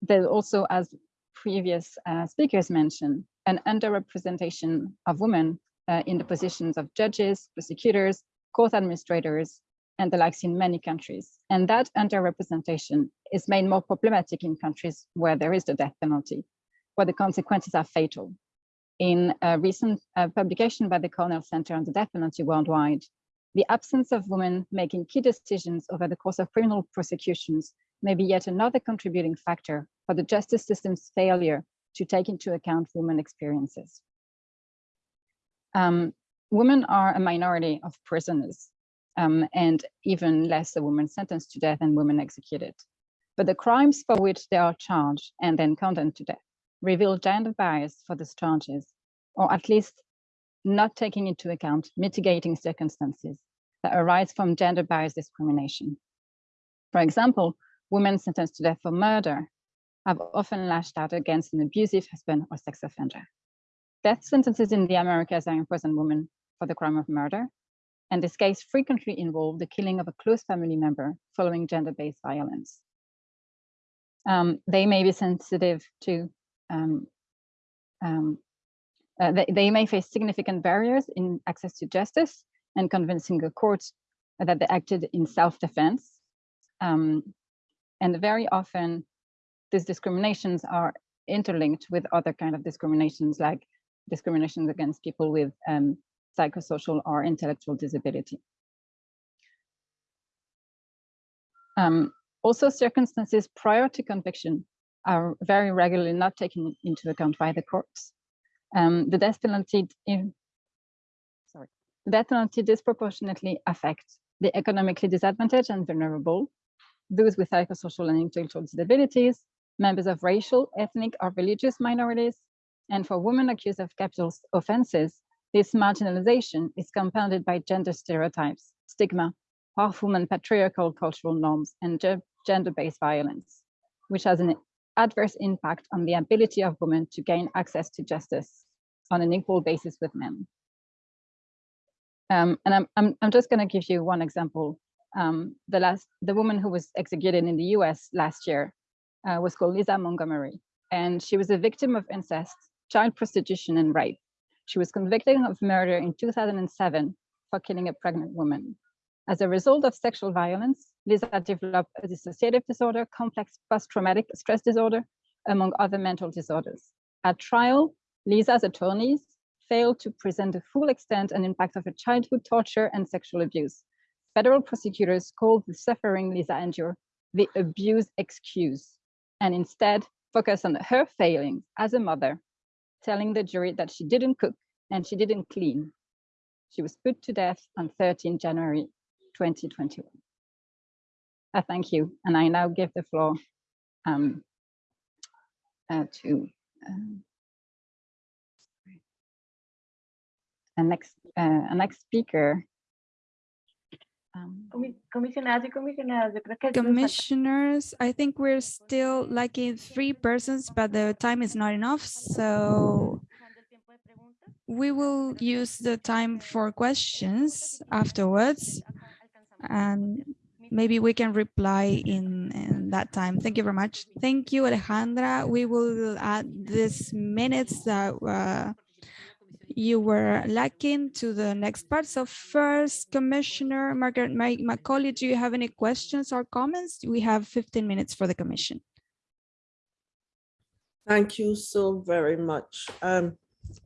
there's also, as previous uh, speakers mentioned, an underrepresentation of women uh, in the positions of judges, prosecutors, court administrators, and the likes in many countries. And that underrepresentation is made more problematic in countries where there is the death penalty, where the consequences are fatal in a recent uh, publication by the Cornell Center on the Death Penalty Worldwide, the absence of women making key decisions over the course of criminal prosecutions may be yet another contributing factor for the justice system's failure to take into account women experiences. Um, women are a minority of prisoners um, and even less a woman sentenced to death and women executed. But the crimes for which they are charged and then condemned to death reveal gender bias for these charges, or at least not taking into account mitigating circumstances that arise from gender bias discrimination. For example, women sentenced to death for murder have often lashed out against an abusive husband or sex offender. Death sentences in the Americas are imprisoned women for the crime of murder, and this case frequently involved the killing of a close family member following gender-based violence. Um, they may be sensitive to uh, they, they, may face significant barriers in access to justice and convincing a court that they acted in self-defense. Um, and very often these discriminations are interlinked with other kind of discriminations like discriminations against people with um, psychosocial or intellectual disability. Um, also circumstances prior to conviction are very regularly not taken into account by the courts. Um, the death penalty, in, sorry, the death penalty disproportionately affects the economically disadvantaged and vulnerable, those with psychosocial and intellectual disabilities, members of racial, ethnic, or religious minorities, and for women accused of capital offenses, this marginalization is compounded by gender stereotypes, stigma, harmful and patriarchal cultural norms, and gender-based violence, which has an adverse impact on the ability of women to gain access to justice on an equal basis with men. Um, and I'm, I'm, I'm just going to give you one example. Um, the last, the woman who was executed in the US last year uh, was called Lisa Montgomery, and she was a victim of incest, child prostitution, and rape. She was convicted of murder in 2007 for killing a pregnant woman. As a result of sexual violence, Lisa developed a dissociative disorder, complex post-traumatic stress disorder, among other mental disorders. At trial, Lisa's attorneys failed to present the full extent and impact of her childhood torture and sexual abuse. Federal prosecutors called the suffering Lisa endured the abuse excuse, and instead focused on her failings as a mother, telling the jury that she didn't cook and she didn't clean. She was put to death on 13 January 2021. I thank you, and I now give the floor um, uh, to um, a next uh, a next speaker. Um, Comi- Comisionadas y comisionados, yo creo que nos falta- Commissioners, I think we're still lacking three persons, but the time is not enough, so we will use the time for questions afterwards, and maybe we can reply in, in that time. Thank you very much. Thank you, Alejandra. We will add these minutes that uh, you were lacking to the next part. So first, Commissioner Margaret Ma- Macaulay, do you have any questions or comments? We have 15 minutes for the commission. Thank you so very much. Um,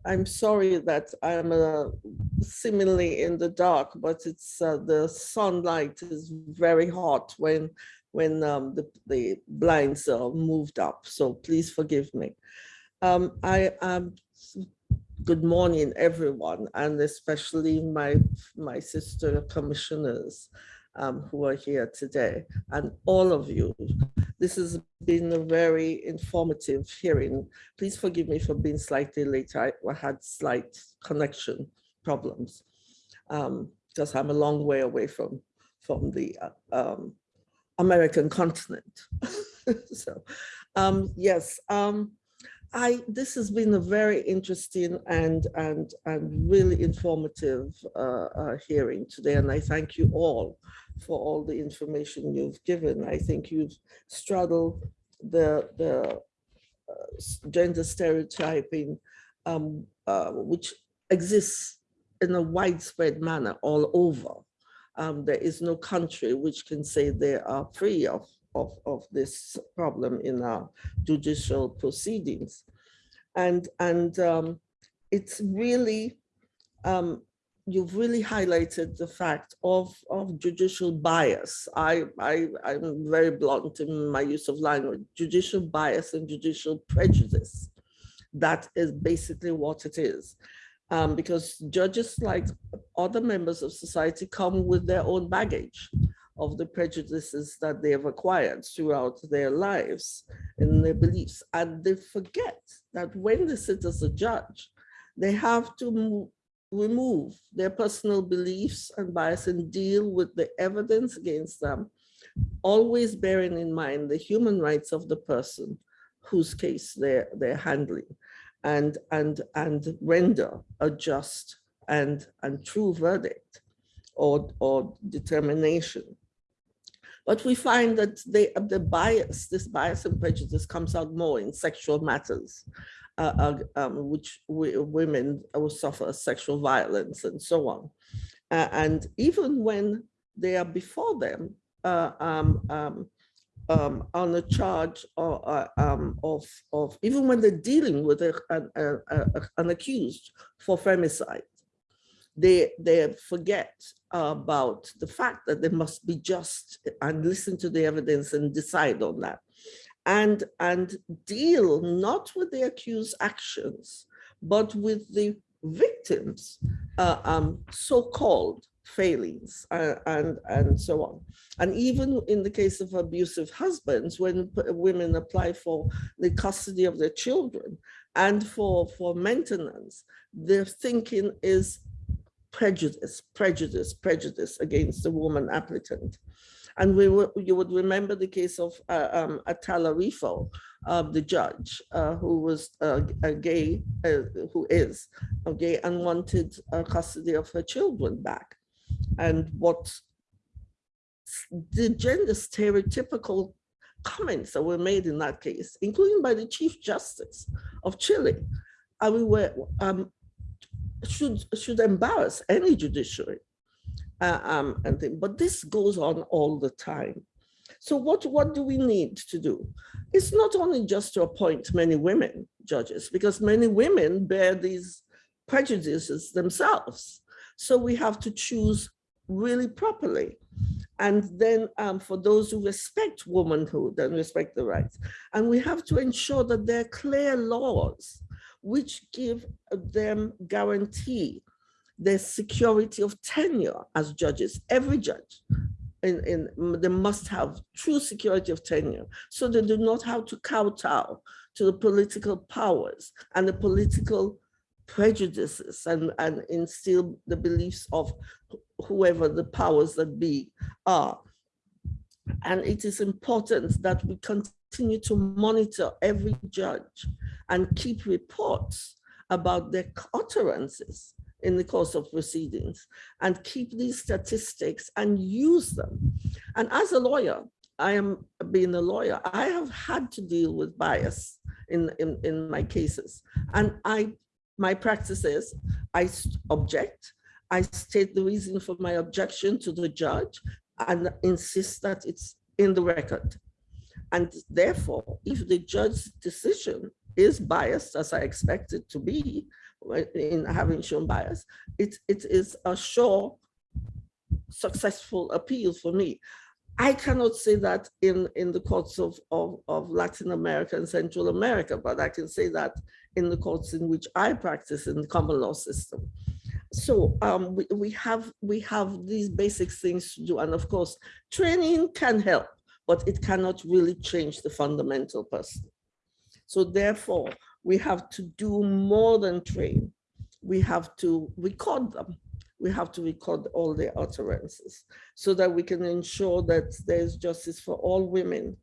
I'm sorry that I'm uh, seemingly in the dark, but it's uh, the sunlight is very hot when when um, the, the blinds are moved up. So please forgive me. Um, I am good morning, everyone, and especially my my sister commissioners um, who are here today, and all of you. This has been a very informative hearing. Please forgive me for being slightly late. I, had slight connection problems um, because I'm a long way away from from the uh, um, American continent. (laughs) so, um, yes, um, I this has been a very interesting and and and really informative uh, uh, hearing today, and I thank you all for all the information you've given. I think you've straddled the the uh, gender stereotyping, um, uh, which exists in a widespread manner all over. Um, there is no country which can say they are free of, of, of this problem in our judicial proceedings. And, and um, it's really, um, you've really highlighted the fact of, of judicial bias. I, I, I'm very blunt in my use of language, judicial bias and judicial prejudice. That is basically what it is. Um, because judges, like other members of society, come with their own baggage of the prejudices that they have acquired throughout their lives and their beliefs. And they forget that when they sit as a judge, they have to remove their personal beliefs and bias and deal with the evidence against them, always bearing in mind the human rights of the person whose case they're, they're handling and, and, and render a just and, and true verdict or, or determination. But we find that they, the bias, this bias and prejudice comes out more in sexual matters, uh, um, which we, women will suffer sexual violence and so on. Uh, and even when they are before them uh, um, um, um, on a charge or, uh, um, of, of, even when they're dealing with a, an, a, a- an accused for femicide, they, they forget about the fact that they must be just and listen to the evidence and decide on that. And, and deal not with the accused actions, but with the victims' uh, um, so-called failings uh, and, and so on. And even in the case of abusive husbands, when women apply for the custody of their children and for, for maintenance, their thinking is prejudice, prejudice, prejudice against the woman applicant. And we you would remember the case of uh, um, Atala Riffo, uh, the judge, uh, who was uh, a gay, uh, who is a gay and wanted uh, custody of her children back. And what the gender stereotypical comments that were made in that case, including by the Chief Justice of Chile, mean, were um, should should embarrass any judiciary. Uh, um, and thing, but this goes on all the time. So what, what do we need to do? It's not only just to appoint many women judges, because many women bear these prejudices themselves. So we have to choose really properly. And then um, for those who respect womanhood and respect the rights, and we have to ensure that there are clear laws which give them guarantee the security of tenure as judges, every judge. In, in, they must have true security of tenure so they do not have to kowtow to the political powers and the political prejudices and, and instill the beliefs of whoever the powers that be are. And it is important that we continue to monitor every judge and keep reports about their utterances in the course of proceedings and keep these statistics and use them. And as a lawyer, I am being a lawyer, I have had to deal with bias in, in, in my cases. And I, my practice is I object, I state the reason for my objection to the judge and insist that it's in the record. And therefore, if the judge's decision is biased, as I expect it to be, in having shown bias, it, it is a sure successful appeal for me. I cannot say that in, in the courts of, of, of Latin America and Central America, but I can say that in the courts in which I practice in the common law system. So um, we, we, have, we have these basic things to do. And of course, training can help, but it cannot really change the fundamental person. So therefore, we have to do more than train. We have to record them. We have to record all their utterances so that we can ensure that there's justice for all women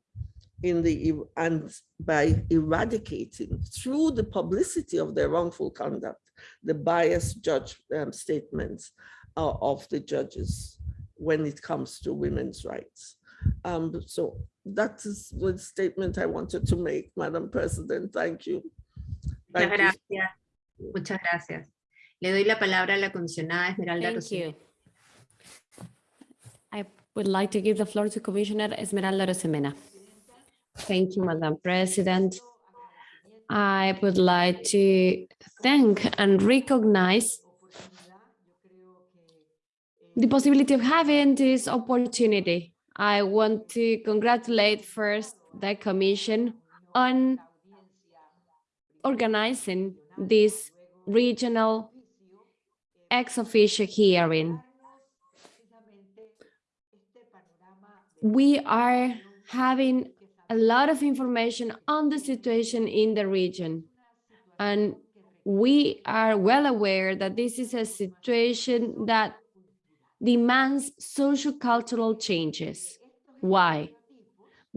in the and by eradicating through the publicity of their wrongful conduct, the biased judge um, statements uh, of the judges when it comes to women's rights. Um, so that is the statement I wanted to make, Madam President. Thank you. Muchas gracias. Muchas gracias. Le doy la palabra a la comisionada Esmeralda Thank Arosemena. you. I would like to give the floor to Commissioner Esmeralda Arosemena. Thank you, Madam President. I would like to thank and recognize the possibility of having this opportunity. I want to congratulate first the Commission on organizing this regional ex officio hearing. We are having a lot of information on the situation in the region. And we are well aware that this is a situation that demands social cultural changes. Why?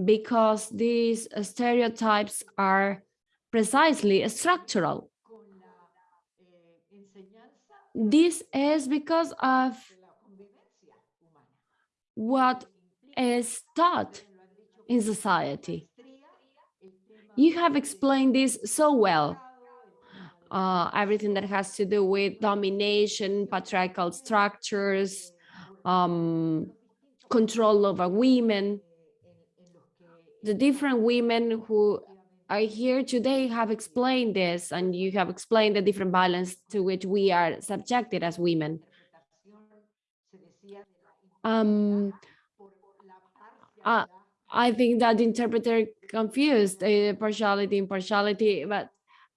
Because these stereotypes are precisely structural. This is because of what is taught in society. You have explained this so well. Uh, everything that has to do with domination, patriarchal structures, um, control over women. The different women who are here today have explained this, and you have explained the different violence to which we are subjected as women. Um, uh, I think that interpreter confused uh, partiality, impartiality, but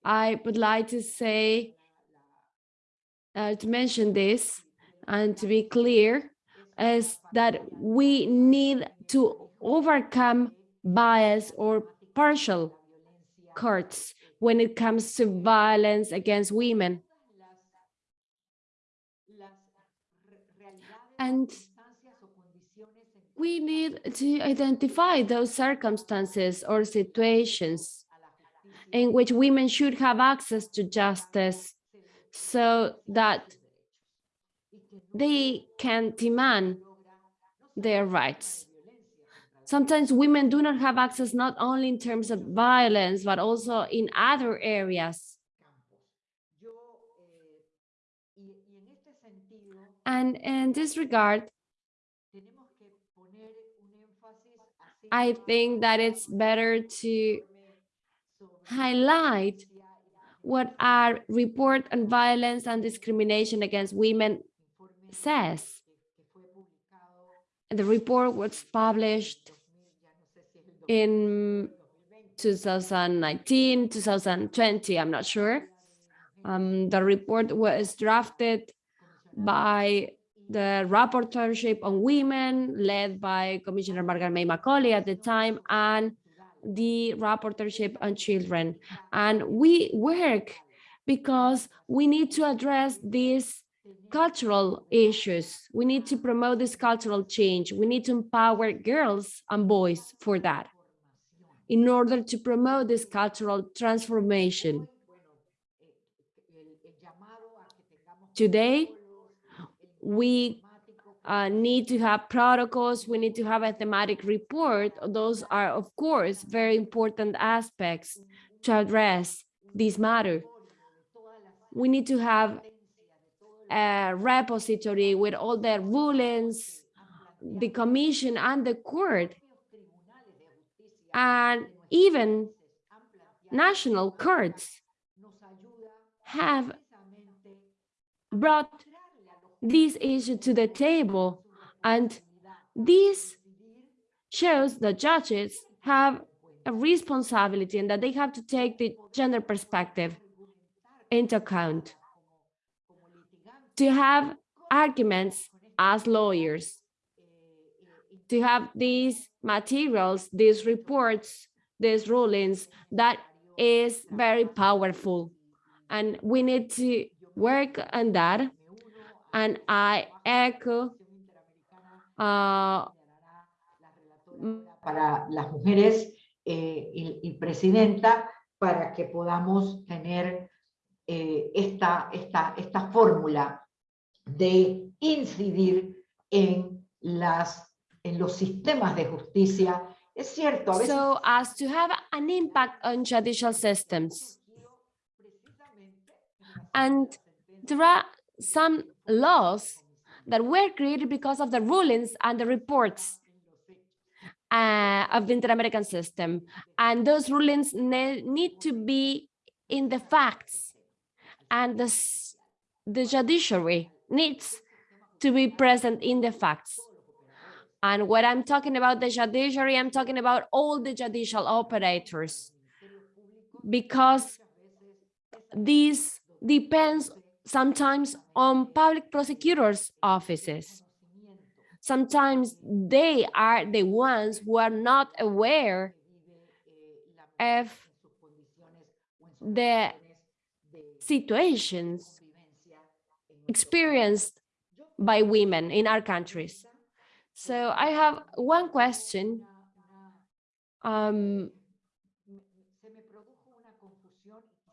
I would like to say, uh, to mention this and to be clear, is that we need to overcome bias or partial courts when it comes to violence against women. And we need to identify those circumstances or situations in which women should have access to justice so that they can demand their rights. Sometimes women do not have access not only in terms of violence, but also in other areas. And in this regard, I think that it's better to highlight what our report on violence and discrimination against women says. The report was published in 2019, 2020, I'm not sure. Um, the report was drafted by the rapporteurship on women led by Commissioner Margaret May Macaulay at the time and the rapporteurship on children. And we work because we need to address these cultural issues. We need to promote this cultural change. We need to empower girls and boys for that in order to promote this cultural transformation. Today, we uh, need to have protocols, we need to have a thematic report. Those are, of course, very important aspects to address this matter. We need to have a repository with all the rulings, the commission and the court, and even national courts have brought this issue to the table. And this shows the judges have a responsibility and that they have to take the gender perspective into account. To have arguments as lawyers to have these materials these reports these rulings that is very powerful. And we need to work on that. And I echo uh, para las mujeres eh, y, y, presidenta para que podamos tener eh, esta, esta, esta fórmula de incidir en, las, en los sistemas de justicia. Es cierto, a veces... So as to have an impact on judicial systems. And there are some laws that were created because of the rulings and the reports uh, of the Inter-American system. And those rulings ne need to be in the facts. And the, the judiciary needs to be present in the facts. And when I'm talking about the judiciary, I'm talking about all the judicial operators, because this depends sometimes on public prosecutors' offices. Sometimes they are the ones who are not aware of the situations experienced by women in our countries. So I have one question. Um,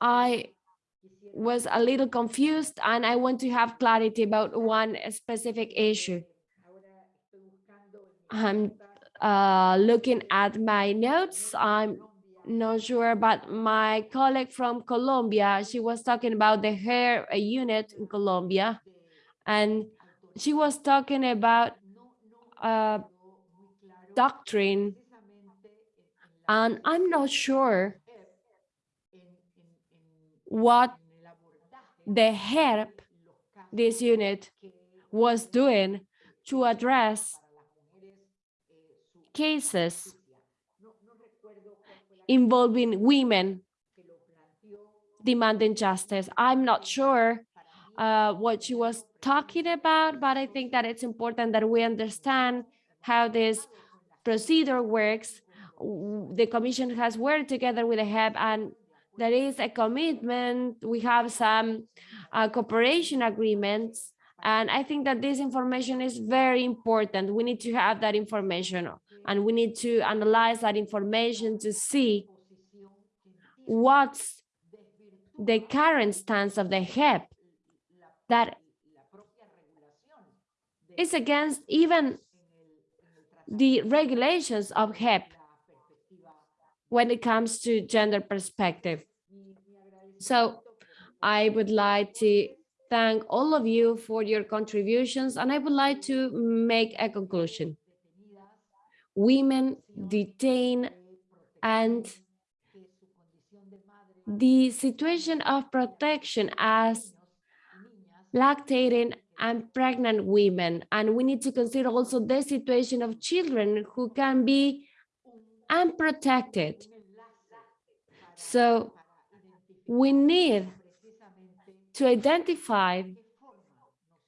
I was a little confused and I want to have clarity about one specific issue. I'm uh, looking at my notes. I'm not sure, but my colleague from Colombia, she was talking about the hair unit in Colombia, and she was talking about doctrine, and I'm not sure what the help this unit was doing to address cases involving women demanding justice. I'm not sure uh, what she was talking about, but I think that it's important that we understand how this procedure works. The Commission has worked together with the JEP and there is a commitment. We have some uh, cooperation agreements. And I think that this information is very important. We need to have that information and we need to analyze that information to see what's the current stance of the JEP that is against even the regulations of JEP when it comes to gender perspective. So I would like to thank all of you for your contributions, and I would like to make a conclusion. Women detained and the situation of protection as lactating and pregnant women. And we need to consider also the situation of children who can be unprotected. So we need to identify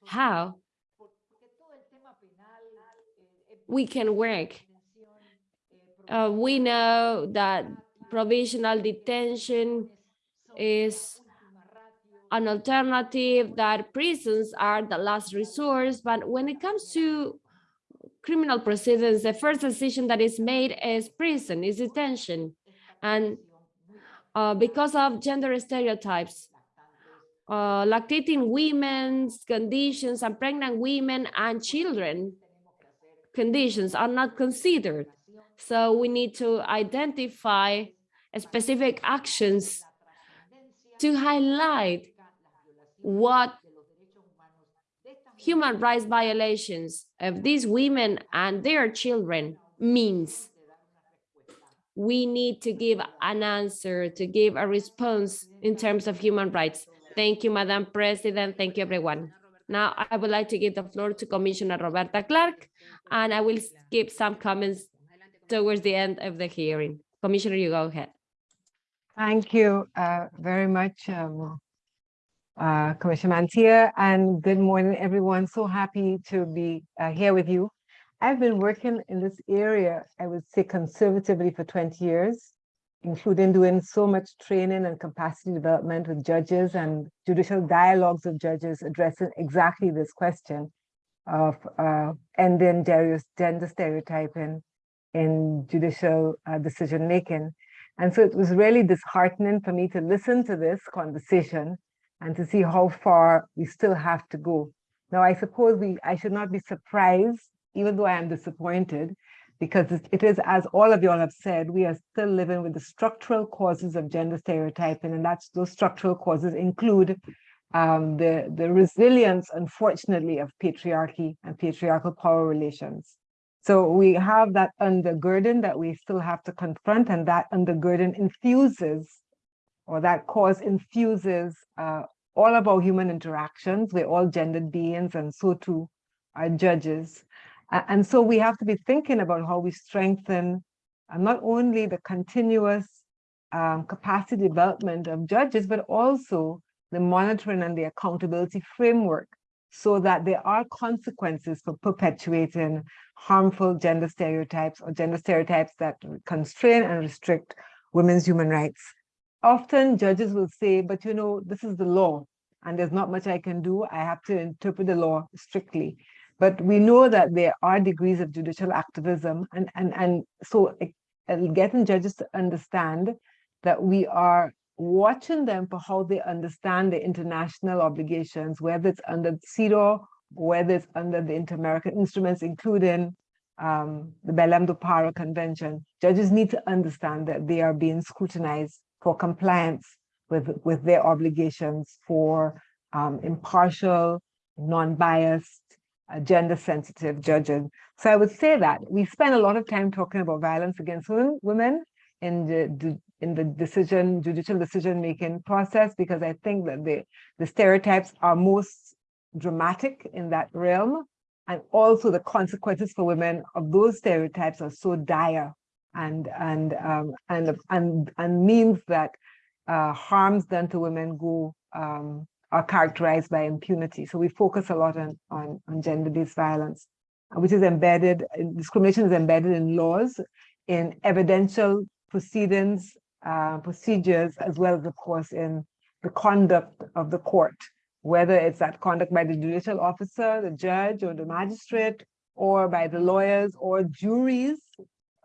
how we can work. Uh, we know that provisional detention is an alternative that prisons are the last resource. But when it comes to criminal proceedings, the first decision that is made is prison, is detention. And uh, because of gender stereotypes, uh, lactating women's conditions and pregnant women and children conditions are not considered. So we need to identify specific actions to highlight what human rights violations of these women and their children means. We need to give an answer, to give a response in terms of human rights. Thank you, Madam President. Thank you, everyone. Now, I would like to give the floor to Commissioner Roberta Clarke, and I will give some comments towards the end of the hearing. Commissioner, you go ahead. Thank you uh, very much, um, uh, Commissioner Mantilla, and good morning, everyone. So happy to be uh, here with you. I've been working in this area, I would say conservatively for 20 years, including doing so much training and capacity development with judges and judicial dialogues with judges addressing exactly this question of uh, ending gender stereotyping in judicial uh, decision making. And so it was really disheartening for me to listen to this conversation and to see how far we still have to go. Now, I suppose we I should not be surprised, even though I am disappointed, because it is, as all of you all have said, we are still living with the structural causes of gender stereotyping, and that's those structural causes include um, the, the resilience, unfortunately, of patriarchy and patriarchal power relations. So we have that undergirding that we still have to confront, and that undergirding infuses, or that cause infuses uh, all of our human interactions. We're all gendered beings, and so too are judges. And so we have to be thinking about how we strengthen uh, not only the continuous um, capacity development of judges, but also the monitoring and the accountability framework so that there are consequences for perpetuating harmful gender stereotypes or gender stereotypes that constrain and restrict women's human rights. Often judges will say, but you know, this is the law and there's not much I can do. I have to interpret the law strictly. But we know that there are degrees of judicial activism and, and, and so getting judges to understand that we are watching them for how they understand the international obligations, whether it's under CEDAW, whether it's under the Inter-American instruments, including um, the Belém do Pará Convention. Judges need to understand that they are being scrutinized for compliance with, with their obligations for um, impartial, non-biased, uh, gender-sensitive judging. So I would say that we spend a lot of time talking about violence against women in the, in the decision, judicial decision-making process, because I think that the, the stereotypes are most dramatic in that realm. And also the consequences for women of those stereotypes are so dire and, and, um, and, and, and means that uh, harms done to women go um, are characterized by impunity. So we focus a lot on, on, on gender-based violence, which is embedded, discrimination is embedded in laws, in evidential proceedings, uh, procedures, as well as, of course, in the conduct of the court, whether it's that conduct by the judicial officer, the judge, or the magistrate, or by the lawyers or juries,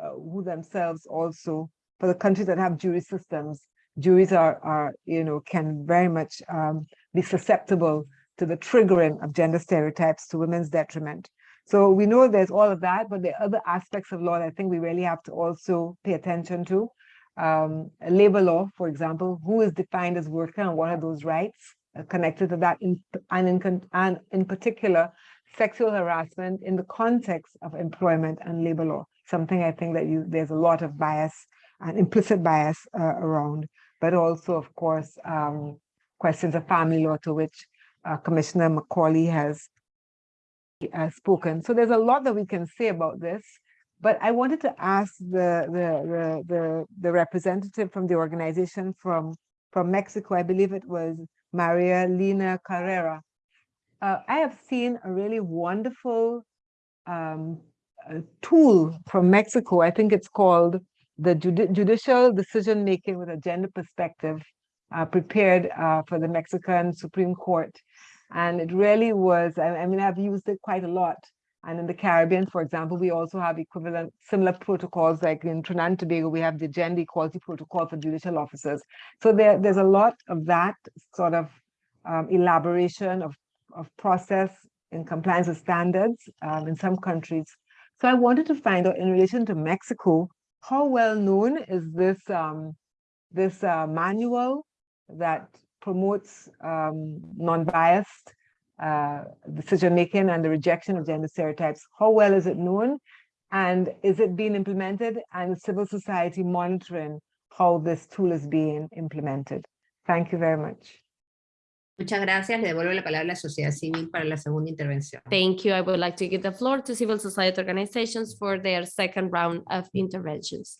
uh, who themselves also, for the countries that have jury systems, juries are, are you know, can very much um, be susceptible to the triggering of gender stereotypes to women's detriment. So we know there's all of that, but there are other aspects of law that I think we really have to also pay attention to. Um, labor law, for example, who is defined as worker and what are those rights? uh, connected to that, in, and, in, and in particular, sexual harassment in the context of employment and labor law, something I think that you, there's a lot of bias and implicit bias uh, around, but also, of course, um, questions of family law to which uh, Commissioner Macaulay has uh, spoken. So there's a lot that we can say about this, but I wanted to ask the, the, the, the, the representative from the organization from, from Mexico, I believe it was Maria Lina Carrera. Uh, I have seen a really wonderful um, tool from Mexico. I think it's called the Judi Judicial Decision Making with a Gender Perspective, uh, prepared uh, for the Mexican Supreme Court. And it really was, I, I mean, I've used it quite a lot. And in the Caribbean, for example, we also have equivalent similar protocols like in Trinidad and Tobago, we have the Gender Equality Protocol for judicial officers. So there, there's a lot of that sort of um, elaboration of, of process in compliance with standards um, in some countries. So I wanted to find out in relation to Mexico, how well known is this, um, this uh, manual that promotes um, non-biased uh, decision making and the rejection of gender stereotypes. How well is it known? And is it being implemented and civil society monitoring how this tool is being implemented? Thank you very much. Muchas gracias. Le devuelvo la palabra a la sociedad civil para la segunda intervención. Thank you. I would like to give the floor to civil society organizations for their second round of interventions.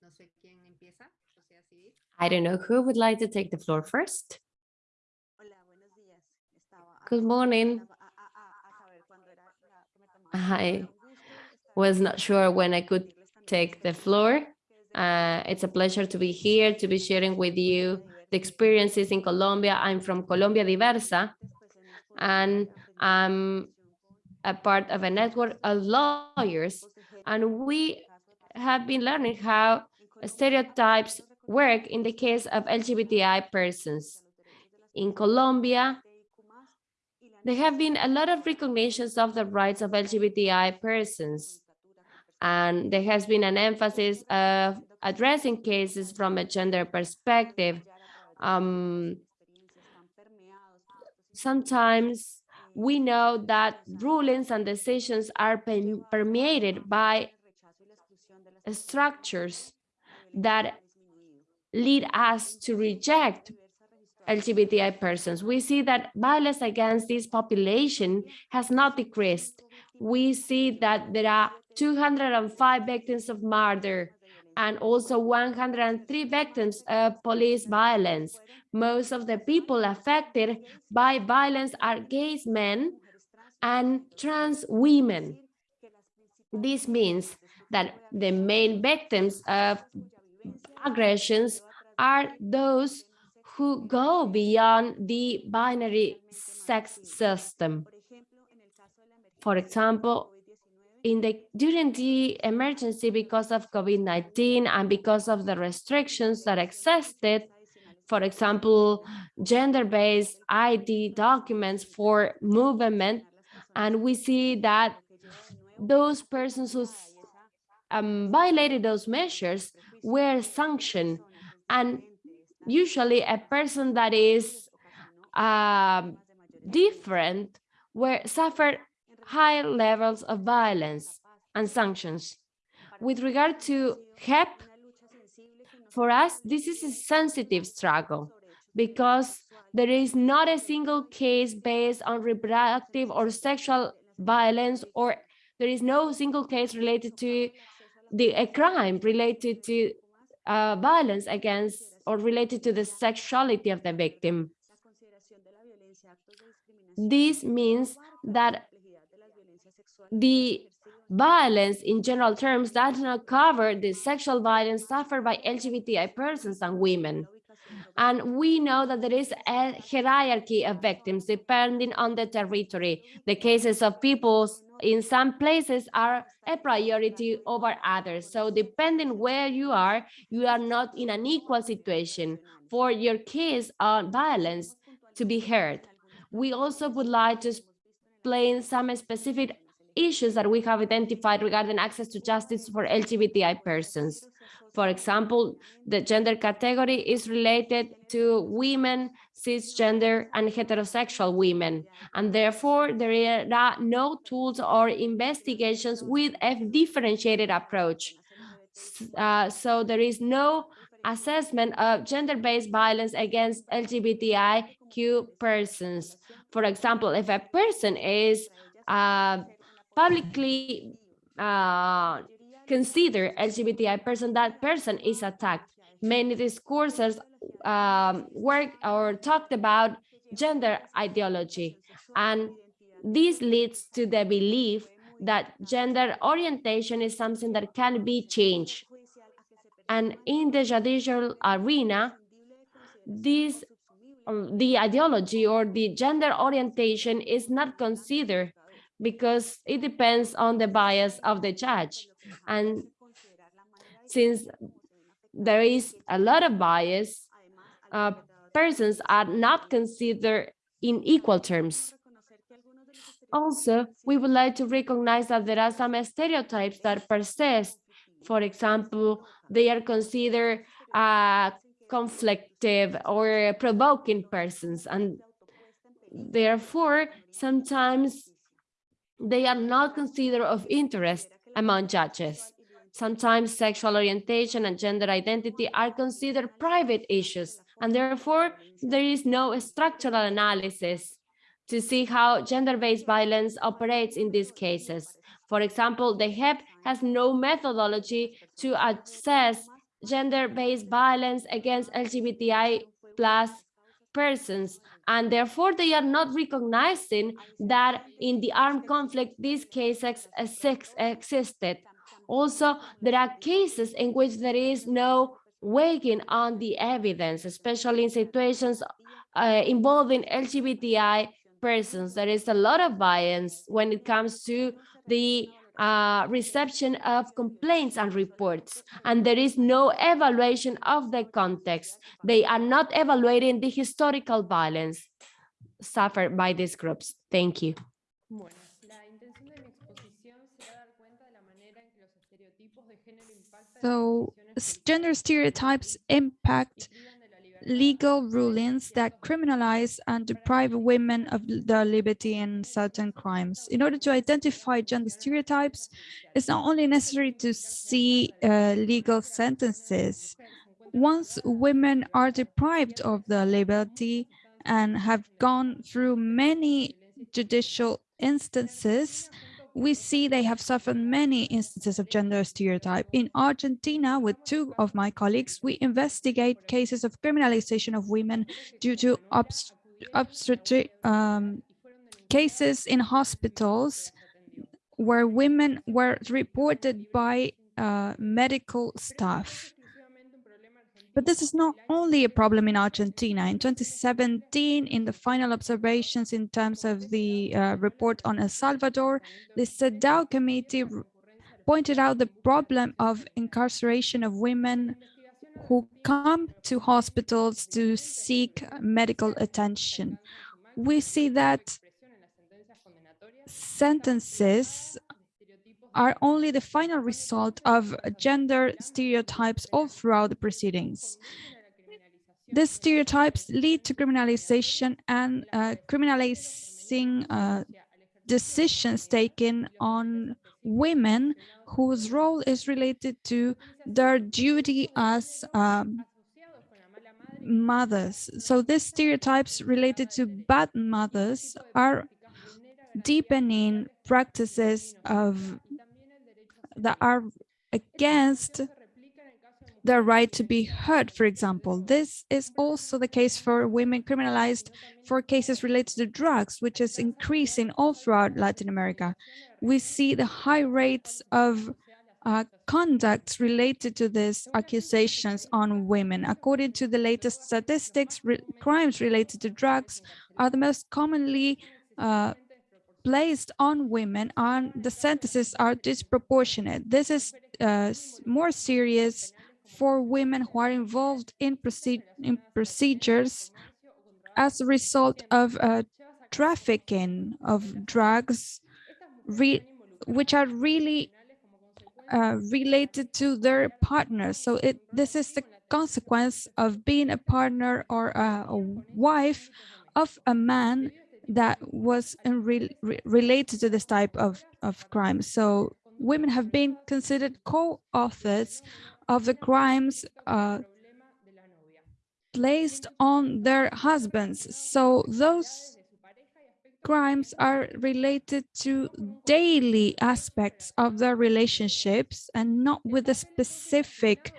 No sé quién empieza. Sociedad civil. I don't know who would like to take the floor first. Good morning. I was not sure when I could take the floor. Uh, it's a pleasure to be here, to be sharing with you the experiences in Colombia. I'm from Colombia Diversa, and I'm a part of a network of lawyers, and we have been learning how stereotypes work in the case of LGBTI persons. In Colombia, there have been a lot of recognitions of the rights of LGBTI persons and there has been an emphasis of addressing cases from a gender perspective. Um, sometimes we know that rulings and decisions are permeated by structures that lead us to reject LGBTI persons. We see that violence against this population has not decreased. We see that there are 205 victims of murder and also 103 victims of police violence. Most of the people affected by violence are gay men and trans women. This means that the main victims of aggressions are those who go beyond the binary sex system. For example, in the during the emergency because of COVID-19 and because of the restrictions that existed, for example, gender-based ID documents for movement, and we see that those persons who um, violated those measures were sanctioned, and usually a person that is um, different were suffered high levels of violence and sanctions. With regard to JEP, for us, this is a sensitive struggle because there is not a single case based on reproductive or sexual violence, or there is no single case related to the a crime related to uh, violence against or related to the sexuality of the victim. This means that the violence in general terms does not cover the sexual violence suffered by LGBTI persons and women. And we know that there is a hierarchy of victims depending on the territory. The cases of people in some places are a priority over others. So depending where you are, you are not in an equal situation for your case on violence to be heard. We also would like to explain some specific issues that we have identified regarding access to justice for LGBTI persons. For example, the gender category is related to women, cisgender, and heterosexual women, and therefore there are no tools or investigations with a differentiated approach. Uh, so there is no assessment of gender-based violence against LGBTIQ persons. For example, if a person is uh, publicly uh, considered LGBTI person, that person is attacked. Many discourses um, work or talked about gender ideology, and this leads to the belief that gender orientation is something that can be changed. And in the judicial arena, this um, the ideology or the gender orientation is not considered because it depends on the bias of the judge. And since there is a lot of bias, uh, persons are not considered in equal terms. Also, we would like to recognize that there are some stereotypes that persist. For example, they are considered uh, conflictive or provoking persons, and therefore, sometimes they are not considered of interest among judges. Sometimes sexual orientation and gender identity are considered private issues, and therefore there is no structural analysis to see how gender-based violence operates in these cases. For example, the JEP has no methodology to assess gender-based violence against LGBTI plus persons, and therefore they are not recognizing that in the armed conflict, these cases existed. Also, there are cases in which there is no weighing on the evidence, especially in situations uh, involving LGBTI persons. There is a lot of bias when it comes to the uh, reception of complaints and reports, and there is no evaluation of the context. They are not evaluating the historical violence suffered by these groups. Thank you. So gender stereotypes impact legal rulings that criminalize and deprive women of their liberty in certain crimes. In order to identify gender stereotypes, it's not only necessary to see uh, legal sentences. Once women are deprived of their liberty and have gone through many judicial instances, we see they have suffered many instances of gender stereotype. In Argentina, with two of my colleagues, we investigate cases of criminalization of women due to obstetric um, cases in hospitals where women were reported by uh, medical staff. But this is not only a problem in Argentina. In 2017, in the final observations in terms of the uh, report on El Salvador, the CEDAW committee pointed out the problem of incarceration of women who come to hospitals to seek medical attention. We see that sentences are only the final result of gender stereotypes all throughout the proceedings. These stereotypes lead to criminalization and uh, criminalizing uh, decisions taken on women whose role is related to their duty as um, mothers. So these stereotypes related to bad mothers are deepening practices of that are against the right to be heard, for example. This is also the case for women criminalized for cases related to drugs, which is increasing all throughout Latin America. We see the high rates of uh, conduct related to these accusations on women. According to the latest statistics, re crimes related to drugs are the most commonly uh, placed on women and the sentences are disproportionate. This is uh, more serious for women who are involved in, in procedures as a result of uh, trafficking of drugs which are really uh, related to their partners. So it this is the consequence of being a partner or a, a wife of a man that was re related to this type of, of crime. So women have been considered co-authors of the crimes uh, placed on their husbands. So those crimes are related to daily aspects of their relationships and not with a specific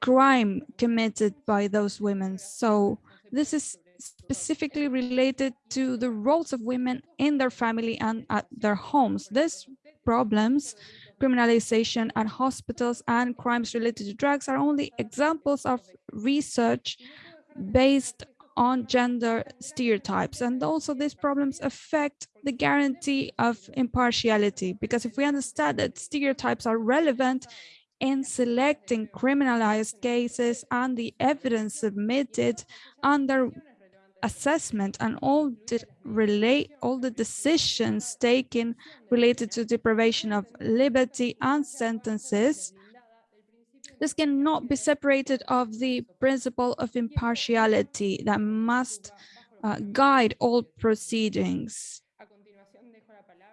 crime committed by those women. So this is specifically related to the roles of women in their family and at their homes. These problems, criminalization at hospitals and crimes related to drugs are only examples of research based on gender stereotypes. And also these problems affect the guarantee of impartiality, because if we understand that stereotypes are relevant in selecting criminalized cases and the evidence submitted under assessment and all the relate all the decisions taken related to deprivation of liberty and sentences this cannot be separated of the principle of impartiality that must uh, guide all proceedings.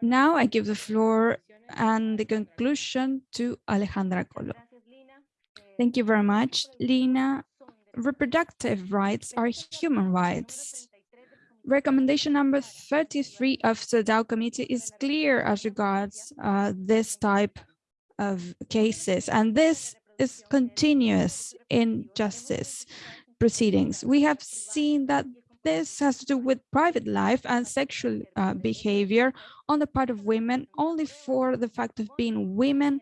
Now I give the floor and the conclusion to Alejandra Colo. Thank you very much, Lina. Reproductive rights are human rights. Recommendation number 33 of the CEDAW Committee is clear as regards uh, this type of cases, and this is continuous in justice proceedings. We have seen that this has to do with private life and sexual uh, behavior on the part of women only for the fact of being women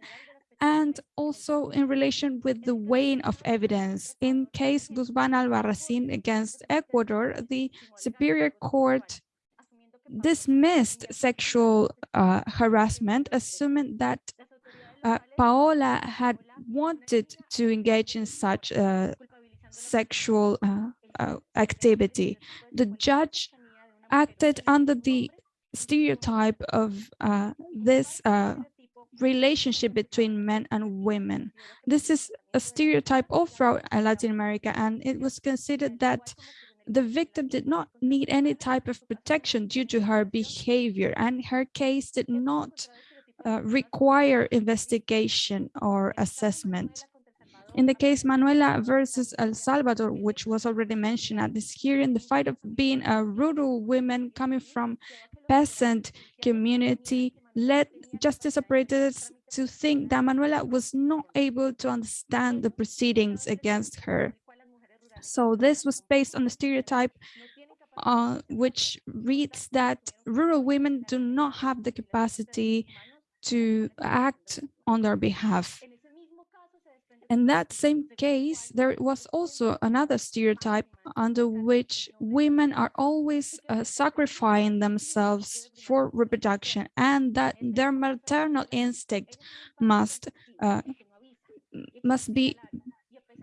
and also in relation with the weighing of evidence. In case Guzman Albarracin against Ecuador, the Superior Court dismissed sexual uh, harassment, assuming that uh, Paola had wanted to engage in such uh, sexual uh, uh, activity. The judge acted under the stereotype of uh, this relationship between men and women. This is a stereotype all throughout Latin America, and it was considered that the victim did not need any type of protection due to her behavior, and her case did not uh, require investigation or assessment. In the case Manuela versus El Salvador, which was already mentioned at this hearing, the fight of being a rural woman coming from peasant community led justice operators to think that Manuela was not able to understand the proceedings against her. So this was based on a stereotype uh, which reads that rural women do not have the capacity to act on their behalf. In that same case, there was also another stereotype under which women are always uh, sacrificing themselves for reproduction and that their maternal instinct must uh, must be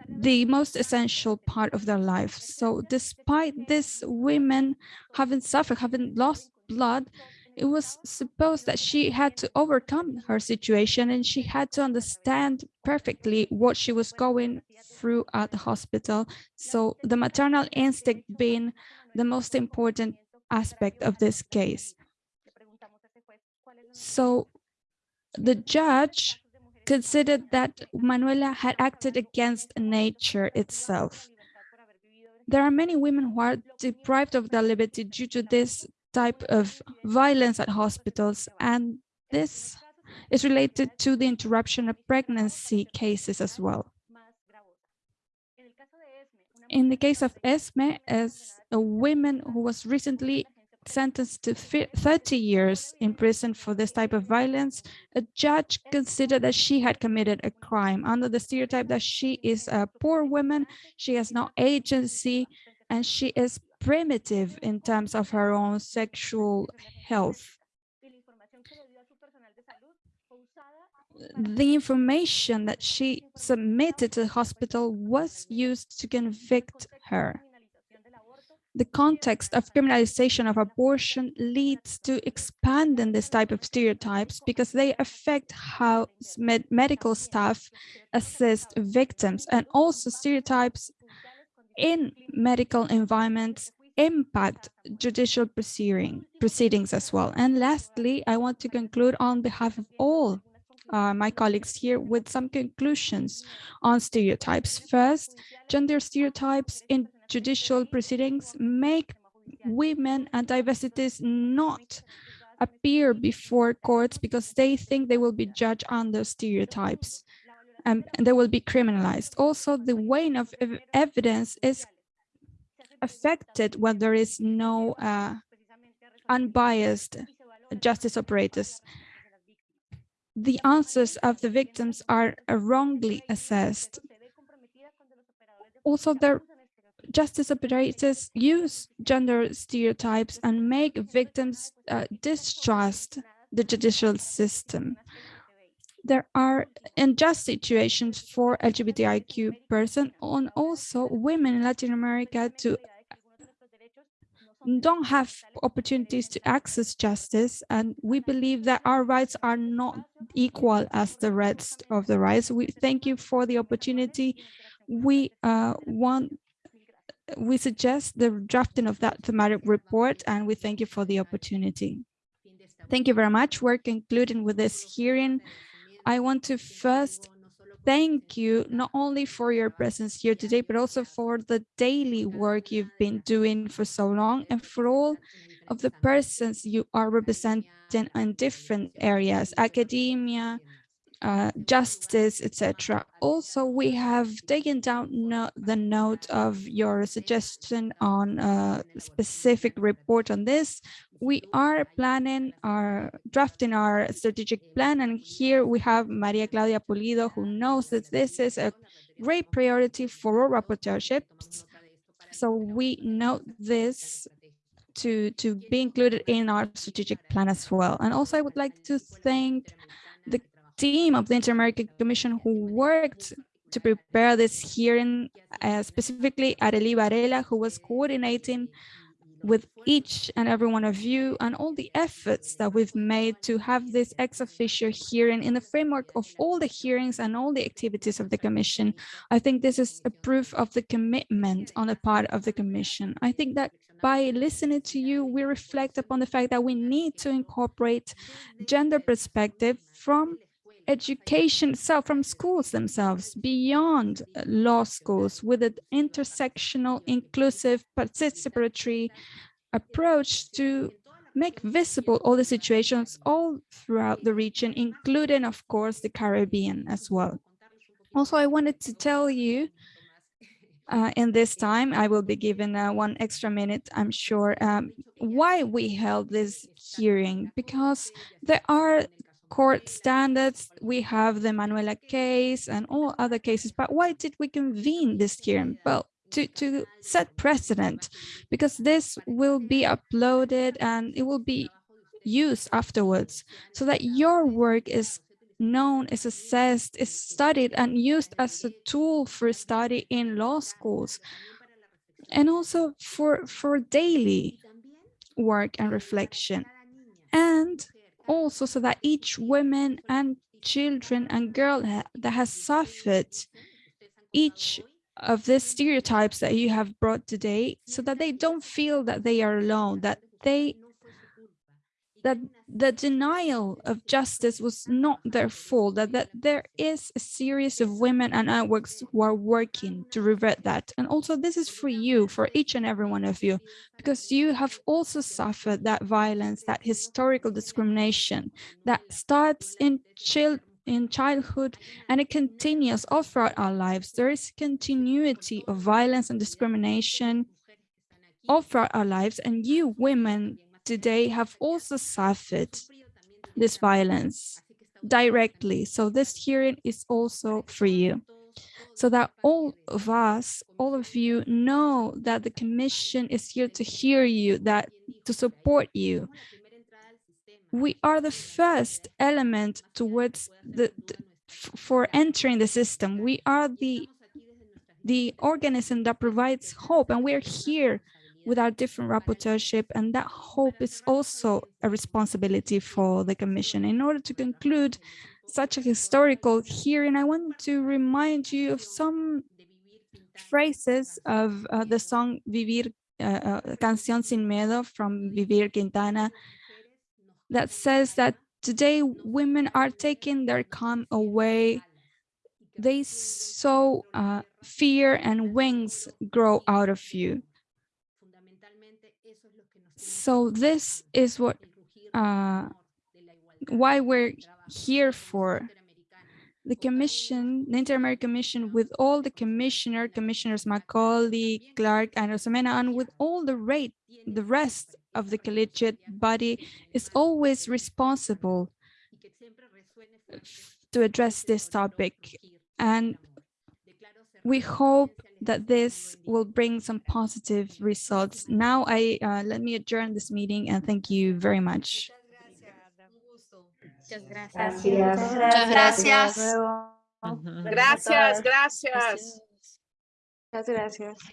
the most essential part of their life. So despite this women having suffered, having lost blood, it was supposed that she had to overcome her situation and she had to understand perfectly what she was going through at the hospital. So the maternal instinct being the most important aspect of this case. So the judge considered that Manuela had acted against nature itself. There are many women who are deprived of their liberty due to this type of violence at hospitals. And this is related to the interruption of pregnancy cases as well. In the case of Esme, as a woman who was recently sentenced to 30 years in prison for this type of violence, a judge considered that she had committed a crime under the stereotype that she is a poor woman, she has no agency, and she is primitive in terms of her own sexual health. The information that she submitted to the hospital was used to convict her. the context of criminalization of abortion leads to expanding this type of stereotypes because they affect how med medical staff assist victims and also stereotypes in medical environments impact judicial proceeding, proceedings as well. And lastly, I want to conclude on behalf of all uh, my colleagues here with some conclusions on stereotypes. First, gender stereotypes in judicial proceedings make women and diversities not appear before courts because they think they will be judged under stereotypes and they will be criminalized. Also, the weighing of ev evidence is affected when there is no uh, unbiased justice operators. The answers of the victims are wrongly assessed. Also, the justice operators use gender stereotypes and make victims uh, distrust the judicial system. There are unjust situations for LGBTIQ person and also women in Latin America to don't have opportunities to access justice. And we believe that our rights are not equal as the rest of the rights. We thank you for the opportunity. We uh, want we suggest the drafting of that thematic report and we thank you for the opportunity. Thank you very much. We're concluding with this hearing i want to first thank you not only for your presence here today, but also for the daily work you've been doing for so long and for all of the persons you are representing in different areas, academia, uh, justice, etc. Also, we have taken down no the note of your suggestion on a specific report on this. We are planning our drafting our strategic plan, and here we have Maria Claudia Pulido, who knows that this is a great priority for all rapporteurships. So we note this to to be included in our strategic plan as well. And also, I would like to thank team of the Inter-American Commission who worked to prepare this hearing, uh, specifically Arely Varela, who was coordinating with each and every one of you and all the efforts that we've made to have this ex officio hearing in the framework of all the hearings and all the activities of the Commission. I think this is a proof of the commitment on the part of the Commission. I think that by listening to you, we reflect upon the fact that we need to incorporate gender perspective from education itself from schools themselves beyond law schools with an intersectional inclusive participatory approach to make visible all the situations all throughout the region including of course the caribbean as well. Also i wanted to tell you uh, in this time i will be given uh, one extra minute i'm sure um, why we held this hearing because there are court standards. We have the Manuela case and all other cases. But why did we convene this hearing? Well, to, to set precedent, because this will be uploaded and it will be used afterwards so that your work is known, is assessed, is studied and used as a tool for study in law schools and also for, for daily work and reflection. And also so that each woman and children and girl that has suffered each of the stereotypes that you have brought today so that they don't feel that they are alone that they that the denial of justice was not their fault, that, that there is a series of women and networks who are working to revert that. And also this is for you, for each and every one of you, because you have also suffered that violence, that historical discrimination that starts in child in childhood and it continues all throughout our lives. There is continuity of violence and discrimination all throughout our lives and you women today have also suffered this violence directly. So this hearing is also for you. So that all of us, all of you know that the commission is here to hear you, that to support you. We are the first element towards the, for entering the system. We are the the organism that provides hope and we're here with our different rapporteurship, and that hope is also a responsibility for the Commission. In order to conclude such a historical hearing, I want to remind you of some phrases of uh, the song Vivir, uh, uh, Canción Sin Miedo from Vivir Quintana that says that today women are taking their calm away. They sow uh, fear and wings grow out of you. So this is what uh, why we're here for. The commission, the Inter-American Commission, with all the commissioner, commissioners Macaulay, Clarke, and Arosemena, and with all the rate, the rest of the collegiate body is always responsible to address this topic. And we hope that this will bring some positive results. Now I uh, let me adjourn this meeting and thank you very much. Muchas Gracias. Muchas gracias. Hasta luego. Ujú. Gracias gracias. Gracias.